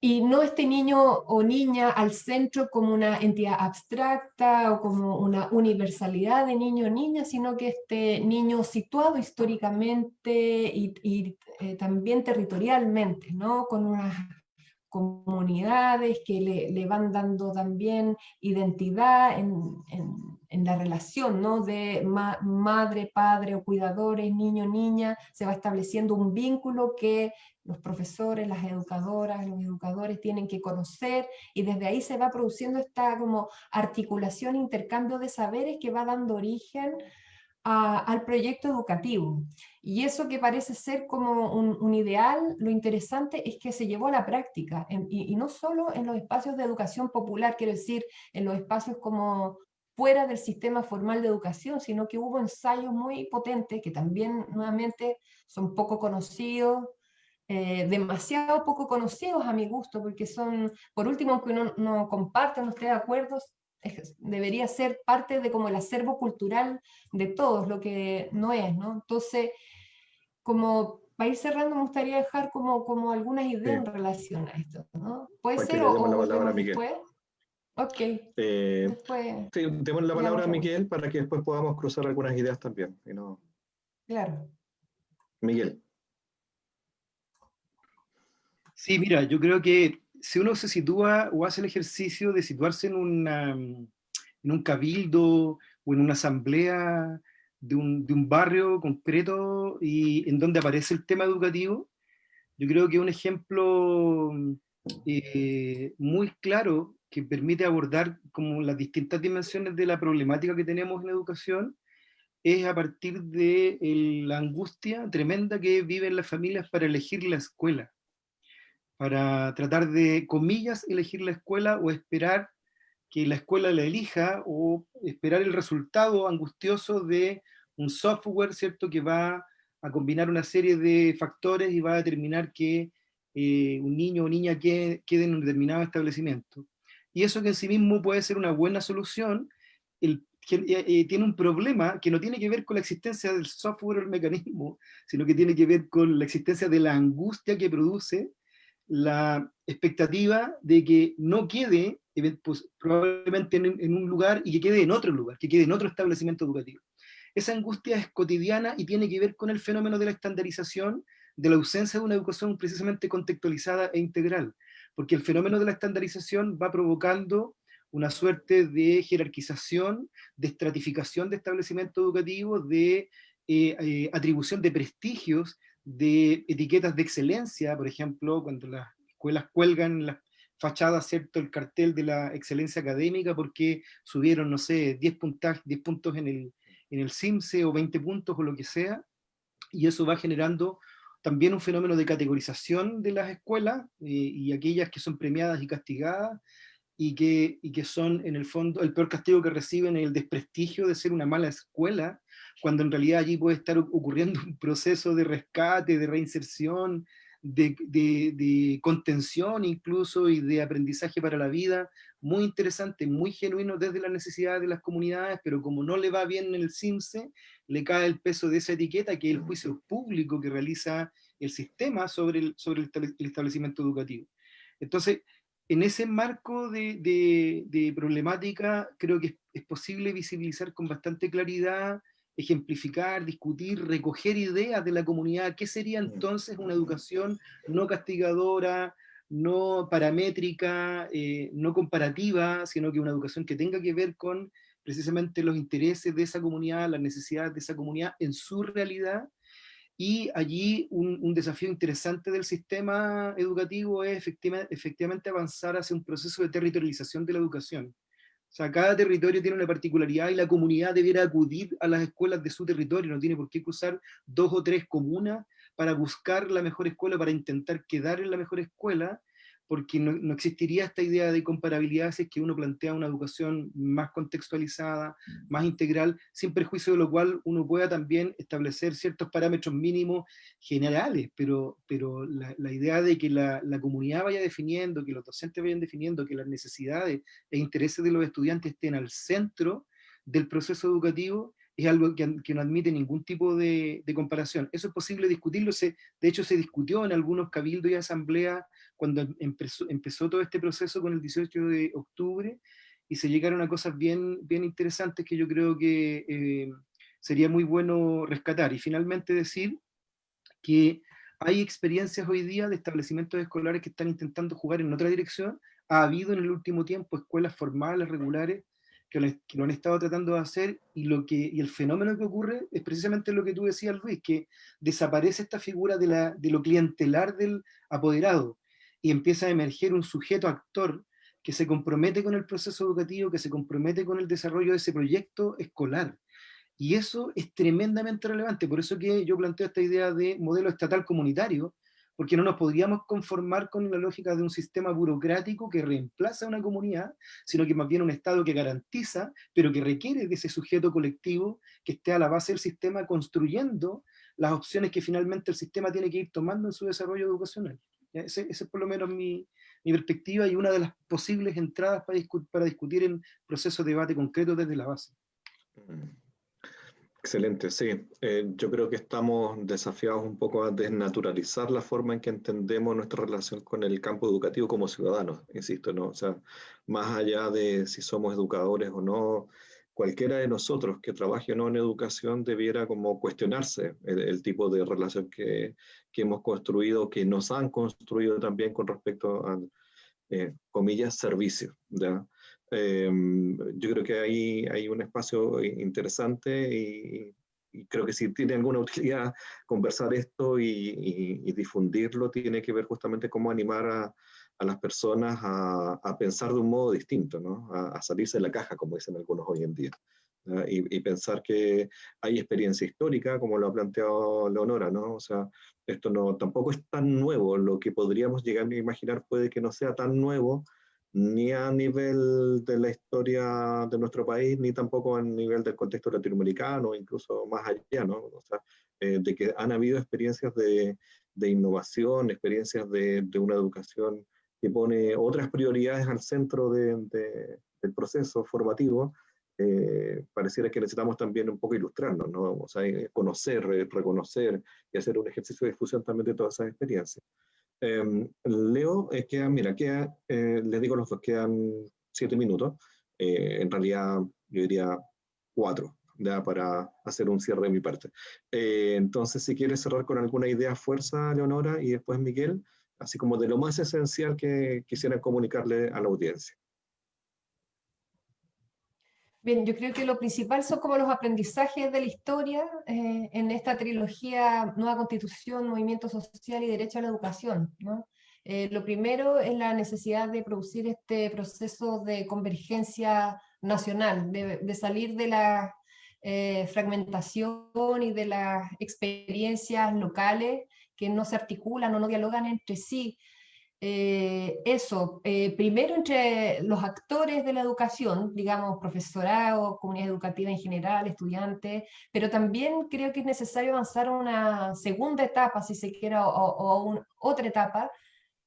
Y no este niño o niña al centro como una entidad abstracta o como una universalidad de niño o niña, sino que este niño situado históricamente y, eh, también territorialmente, ¿no? con unas comunidades que le, van dando también identidad en, en, la relación ¿no? de madre, padre o cuidadores, niño, niña, se va estableciendo un vínculo que los profesores, las educadoras, los educadores tienen que conocer y desde ahí se va produciendo esta como articulación, intercambio de saberes que va dando origen al proyecto educativo. Y eso que parece ser como un, ideal, lo interesante es que se llevó a la práctica, y, y, no solo en los espacios de educación popular, quiero decir, en los espacios como fuera del sistema formal de educación, sino que hubo ensayos muy potentes que también nuevamente son poco conocidos, eh, demasiado poco conocidos a mi gusto, porque son, por último, aunque uno no comparte, no esté de acuerdo, debería ser parte de como el acervo cultural de todos, lo que no es, ¿no? Entonces, como para ir cerrando, me gustaría dejar como, como algunas ideas en relación a esto, ¿no? ¿Puede ser o, la palabra a Miguel. después? Ok. Eh, después, sí, demos la palabra a Miguel para que después podamos cruzar algunas ideas también. Y no... Claro. Miguel. Sí, mira, yo creo que si uno se sitúa o hace el ejercicio de situarse en, una, en un cabildo o en una asamblea de un, de un, barrio concreto y en donde aparece el tema educativo, yo creo que un ejemplo eh, muy claro que permite abordar como las distintas dimensiones de la problemática que tenemos en educación es a partir de la angustia tremenda que viven las familias para elegir la escuela para tratar de, comillas, elegir la escuela o esperar que la escuela la elija o esperar el resultado angustioso de un software, ¿cierto?, que va a combinar una serie de factores y va a determinar que eh, un niño o niña quede, en un determinado establecimiento. Y eso que en sí mismo puede ser una buena solución, eh, eh, tiene un problema que no tiene que ver con la existencia del software o el mecanismo, sino que tiene que ver con la existencia de la angustia que produce la expectativa de que no quede pues, probablemente en, un lugar y que quede en otro lugar, que quede en otro establecimiento educativo. Esa angustia es cotidiana y tiene que ver con el fenómeno de la estandarización, de la ausencia de una educación precisamente contextualizada e integral, porque el fenómeno de la estandarización va provocando una suerte de jerarquización, de estratificación de establecimientos educativos, de eh, eh, atribución de prestigios de etiquetas de excelencia, por ejemplo, cuando las escuelas cuelgan las fachadas, ¿cierto?, el cartel de la excelencia académica porque subieron, no sé, 10, 10 puntos en el, en el CIMSE o 20 puntos o lo que sea, y eso va generando también un fenómeno de categorización de las escuelas eh, y aquellas que son premiadas y castigadas, y que, y que son en el fondo el peor castigo que reciben el desprestigio de ser una mala escuela, cuando en realidad allí puede estar ocurriendo un proceso de rescate, de reinserción, de, de, contención incluso y de aprendizaje para la vida, muy interesante, muy genuino desde las necesidades de las comunidades, pero como no le va bien en el CIMSE, le cae el peso de esa etiqueta que es el juicio público que realiza el sistema sobre el, sobre el establecimiento educativo. Entonces, en ese marco de, problemática creo que es, posible visibilizar con bastante claridad, ejemplificar, discutir, recoger ideas de la comunidad, qué sería entonces una educación no castigadora, no paramétrica, eh, no comparativa, sino que una educación que tenga que ver con precisamente los intereses de esa comunidad, las necesidades de esa comunidad en su realidad, y allí un, desafío interesante del sistema educativo es efectivamente, avanzar hacia un proceso de territorialización de la educación. O sea, cada territorio tiene una particularidad y la comunidad debiera acudir a las escuelas de su territorio, no tiene por qué cruzar dos o tres comunas para buscar la mejor escuela, para intentar quedar en la mejor escuela, porque no, existiría esta idea de comparabilidad si es que uno plantea una educación más contextualizada, más integral, sin perjuicio de lo cual uno pueda también establecer ciertos parámetros mínimos generales, pero, pero la, idea de que la, comunidad vaya definiendo, que los docentes vayan definiendo, que las necesidades e intereses de los estudiantes estén al centro del proceso educativo, es algo que, no admite ningún tipo de, comparación. Eso es posible discutirlo, se, de hecho se discutió en algunos cabildos y asambleas cuando empezó, todo este proceso con el 18 de octubre, y se llegaron a cosas bien, bien interesantes que yo creo que eh, sería muy bueno rescatar. Y finalmente decir que hay experiencias hoy día de establecimientos escolares que están intentando jugar en otra dirección. Ha habido en el último tiempo escuelas formales, regulares, que lo, han estado tratando de hacer, y, lo que, y el fenómeno que ocurre es precisamente lo que tú decías, Luis, que desaparece esta figura de, la, de lo clientelar del apoderado y empieza a emerger un sujeto actor que se compromete con el proceso educativo, que se compromete con el desarrollo de ese proyecto escolar. Y eso es tremendamente relevante, por eso que yo planteo esta idea de modelo estatal comunitario, porque no nos podríamos conformar con la lógica de un sistema burocrático que reemplaza a una comunidad, sino que más bien un Estado que garantiza, pero que requiere de ese sujeto colectivo que esté a la base del sistema construyendo las opciones que finalmente el sistema tiene que ir tomando en su desarrollo educacional. Esa es por lo menos mi, perspectiva y una de las posibles entradas para, para discutir en procesos de debate concreto desde la base. Excelente, sí. Eh, yo creo que estamos desafiados un poco a desnaturalizar la forma en que entendemos nuestra relación con el campo educativo como ciudadanos, insisto, ¿no? O sea, más allá de si somos educadores o no, cualquiera de nosotros que trabaje o no en educación debiera como cuestionarse el, tipo de relación que, que, hemos construido, que nos han construido también con respecto a, eh, comillas, servicio, ¿ya? Em, yo creo que ahí hay un espacio interesante y, creo que si tiene alguna utilidad conversar esto y, difundirlo, tiene que ver justamente cómo animar a, a las personas a, a, pensar de un modo distinto, ¿no? a, salirse de la caja, como dicen algunos hoy en día. Y, y, pensar que hay experiencia histórica, como lo ha planteado Leonora, ¿no? O sea, esto no, tampoco es tan nuevo, lo que podríamos llegar a imaginar puede que no sea tan nuevo, ni a nivel de la historia de nuestro país, ni tampoco a nivel del contexto latinoamericano, incluso más allá, ¿no? O sea, eh, de que han habido experiencias de, de innovación, experiencias de, de, una educación que pone otras prioridades al centro de, del proceso formativo, eh, pareciera que necesitamos también un poco ilustrarnos, ¿no? O sea, eh, conocer, reconocer y hacer un ejercicio de difusión también de todas esas experiencias. Em, Leo, eh, queda, mira, queda, eh, les digo los dos, quedan siete minutos. Eh, en realidad, yo diría cuatro, ya para hacer un cierre de mi parte. entonces, si quieres cerrar con alguna idea fuerza, Leonora, y después Miguel, así como de lo más esencial que quisiera comunicarle a la audiencia. Bien, yo creo que lo principal son como los aprendizajes de la historia eh, en esta trilogía Nueva Constitución, Movimiento Social y Derecho a la Educación. ¿no? Eh, lo primero es la necesidad de producir este proceso de convergencia nacional, de, salir de la eh, fragmentación y de las experiencias locales que no se articulan o no dialogan entre sí, eh, eso, eh, primero entre los actores de la educación, digamos, profesorado, comunidad educativa en general, estudiantes, pero también creo que es necesario avanzar a una segunda etapa, si se quiere, o, otra etapa,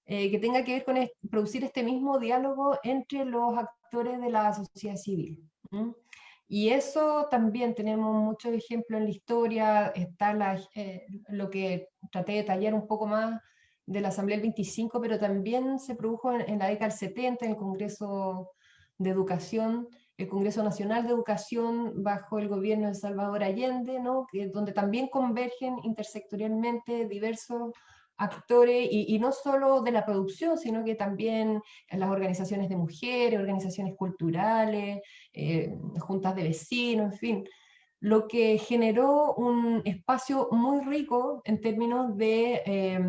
eh, que tenga que ver con producir este mismo diálogo entre los actores de la sociedad civil. Y eso también tenemos muchos ejemplos en la historia, está lo que traté de detallar un poco más de la Asamblea del 25, pero también se produjo en, la década del 70 en el Congreso de Educación, el Congreso Nacional de Educación bajo el gobierno de Salvador Allende, ¿no? donde también convergen intersectorialmente diversos actores, y, no solo de la producción, sino que también las organizaciones de mujeres, organizaciones culturales, eh, juntas de vecinos, en fin, lo que generó un espacio muy rico en términos de eh,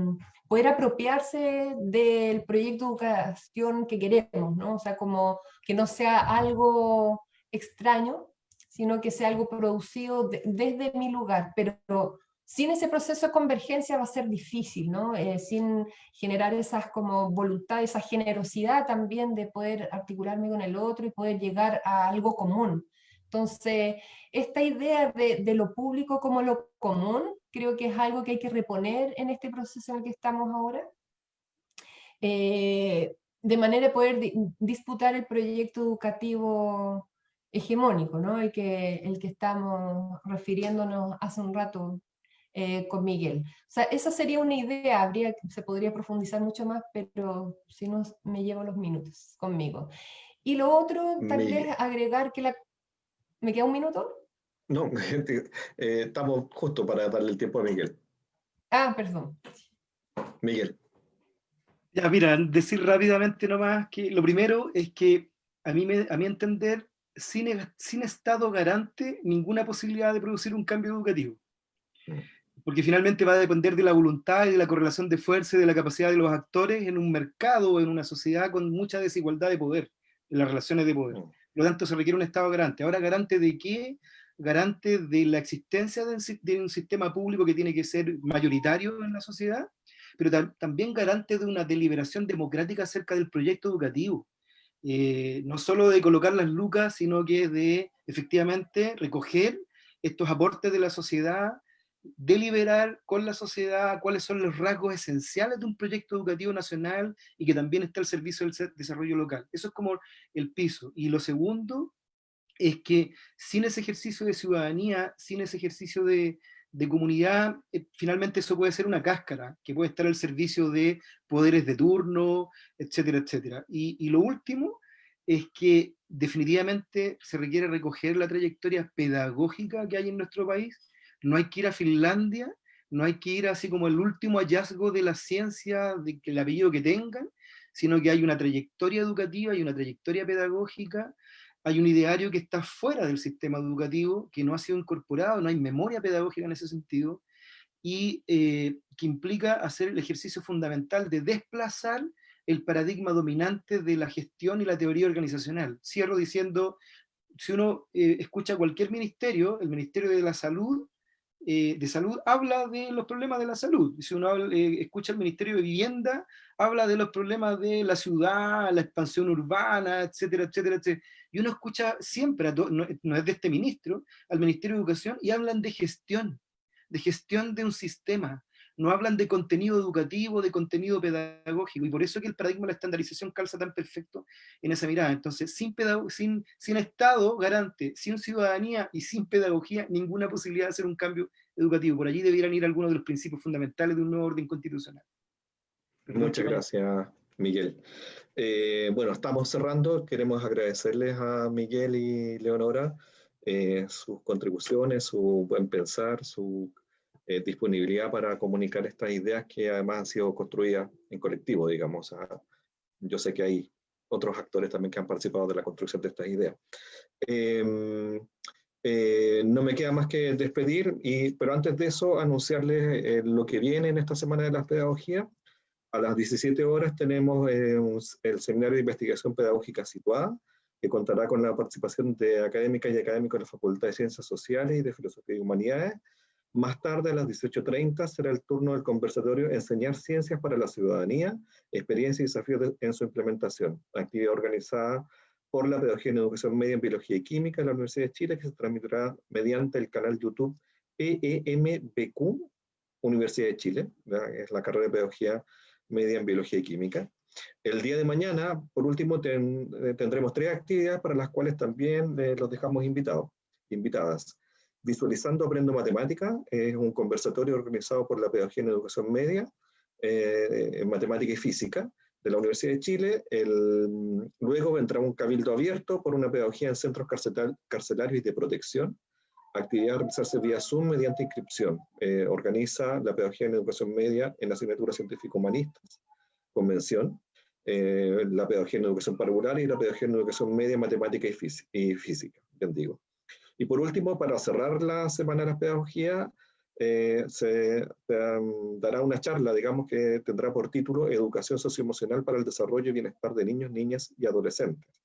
poder apropiarse del proyecto de educación que queremos, ¿no? O sea, como que no sea algo extraño, sino que sea algo producido desde mi lugar, pero sin ese proceso de convergencia va a ser difícil, ¿no? Eh, sin generar esas como voluntad, esa generosidad también de poder articularme con el otro y poder llegar a algo común. Entonces, esta idea de, lo público como lo común, creo que es algo que hay que reponer en este proceso en el que estamos ahora, eh, de manera de poder disputar el proyecto educativo hegemónico, ¿no? el, que, el que estamos refiriéndonos hace un rato eh, con Miguel. O sea, esa sería una idea, habría, se podría profundizar mucho más, pero si no me llevo los minutos conmigo. Y lo otro, tal vez agregar que la, ¿Me queda un minuto? No, eh, estamos justo para darle el tiempo a Miguel. Ah, perdón. Miguel. Ya, mira, decir rápidamente nomás que lo primero es que a mí, me, a mi entender, sin, sin Estado garante, ninguna posibilidad de producir un cambio educativo. Mm. Porque finalmente va a depender de la voluntad y de la correlación de fuerza y de la capacidad de los actores en un mercado o en una sociedad con mucha desigualdad de poder, en las relaciones de poder. Mm. Por lo tanto, se requiere un Estado garante. Ahora, ¿garante de qué? Garante de la existencia de un sistema público que tiene que ser mayoritario en la sociedad, pero también garante de una deliberación democrática acerca del proyecto educativo. Eh, no solo de colocar las lucas, sino que de efectivamente recoger estos aportes de la sociedad deliberar con la sociedad cuáles son los rasgos esenciales de un proyecto educativo nacional y que también está al servicio del desarrollo local. Eso es como el piso. Y lo segundo es que sin ese ejercicio de ciudadanía, sin ese ejercicio de, comunidad, eh, finalmente eso puede ser una cáscara, que puede estar al servicio de poderes de turno, etcétera, etcétera. Y, lo último es que definitivamente se requiere recoger la trayectoria pedagógica que hay en nuestro país, no hay que ir a Finlandia, no hay que ir así como el último hallazgo de la ciencia, de que el apellido que tengan, sino que hay una trayectoria educativa y una trayectoria pedagógica hay un ideario que está fuera del sistema educativo, que no ha sido incorporado, no hay memoria pedagógica en ese sentido, y eh, que implica hacer el ejercicio fundamental de desplazar el paradigma dominante de la gestión y la teoría organizacional. Cierro diciendo, si uno eh, escucha cualquier ministerio, el Ministerio de la Salud, eh, de Salud habla de los problemas de la salud. Si uno escucha el Ministerio de Vivienda, habla de los problemas de la ciudad, la expansión urbana, etcétera, etcétera, etcétera y uno escucha siempre, no, es de este ministro, al Ministerio de Educación, y hablan de gestión, de gestión de un sistema, no hablan de contenido educativo, de contenido pedagógico, y por eso que el paradigma de la estandarización calza tan perfecto en esa mirada. Entonces, sin, sin, sin Estado garante, sin ciudadanía y sin pedagogía, ninguna posibilidad de hacer un cambio educativo. Por allí debieran ir algunos de los principios fundamentales de un nuevo orden constitucional. Muchas gracias, Miguel. Eh, bueno, estamos cerrando. Queremos agradecerles a Miguel y Leonora eh, sus contribuciones, su buen pensar, su eh, disponibilidad para comunicar estas ideas que además han sido construidas en colectivo, digamos. yo sé que hay otros actores también que han participado de la construcción de estas ideas. Em, no me queda más que despedir, y, pero antes de eso anunciarles lo que viene en esta Semana de la Pedagogía. A las 17 horas tenemos eh, el Seminario de Investigación Pedagógica Situada, que contará con la participación de académicas y académicos de la Facultad de Ciencias Sociales y de Filosofía y Humanidades. Más tarde, a las 18.30, será el turno del conversatorio Enseñar Ciencias para la Ciudadanía, Experiencia y Desafíos en su Implementación, actividad organizada por la Pedagogía en Educación Media en Biología y Química de la Universidad de Chile, que se transmitirá mediante el canal YouTube PEMBQ, Universidad de Chile, es la carrera de Pedagogía media en biología y química. El día de mañana, por último, eh, tendremos tres actividades para las cuales también eh, los dejamos invitados, invitadas. Visualizando Aprendo Matemática, es un conversatorio organizado por la Pedagogía en Educación Media, eh, en Matemática y Física, de la Universidad de Chile. El, luego vendrá un cabildo abierto por una pedagogía en centros carcelarios y de protección, actividad a realizarse vía Zoom mediante inscripción. Eh, organiza la Pedagogía en Educación Media en la asignatura Científico-Humanistas, Convención, eh, la Pedagogía en Educación Parvular y la Pedagogía en Educación Media, Matemática y, Física, bien digo. Y por último, para cerrar la Semana de la Pedagogía, eh, se dará una charla, digamos, que tendrá por título Educación Socioemocional para el Desarrollo y Bienestar de Niños, Niñas y Adolescentes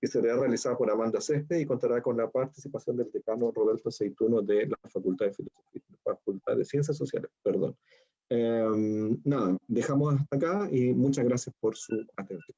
que será realizada por Amanda Césped y contará con la participación del decano Roberto Seituno de la Facultad de Filosofía, Facultad de Ciencias Sociales, perdón. Em, nada, dejamos hasta acá y muchas gracias por su atención.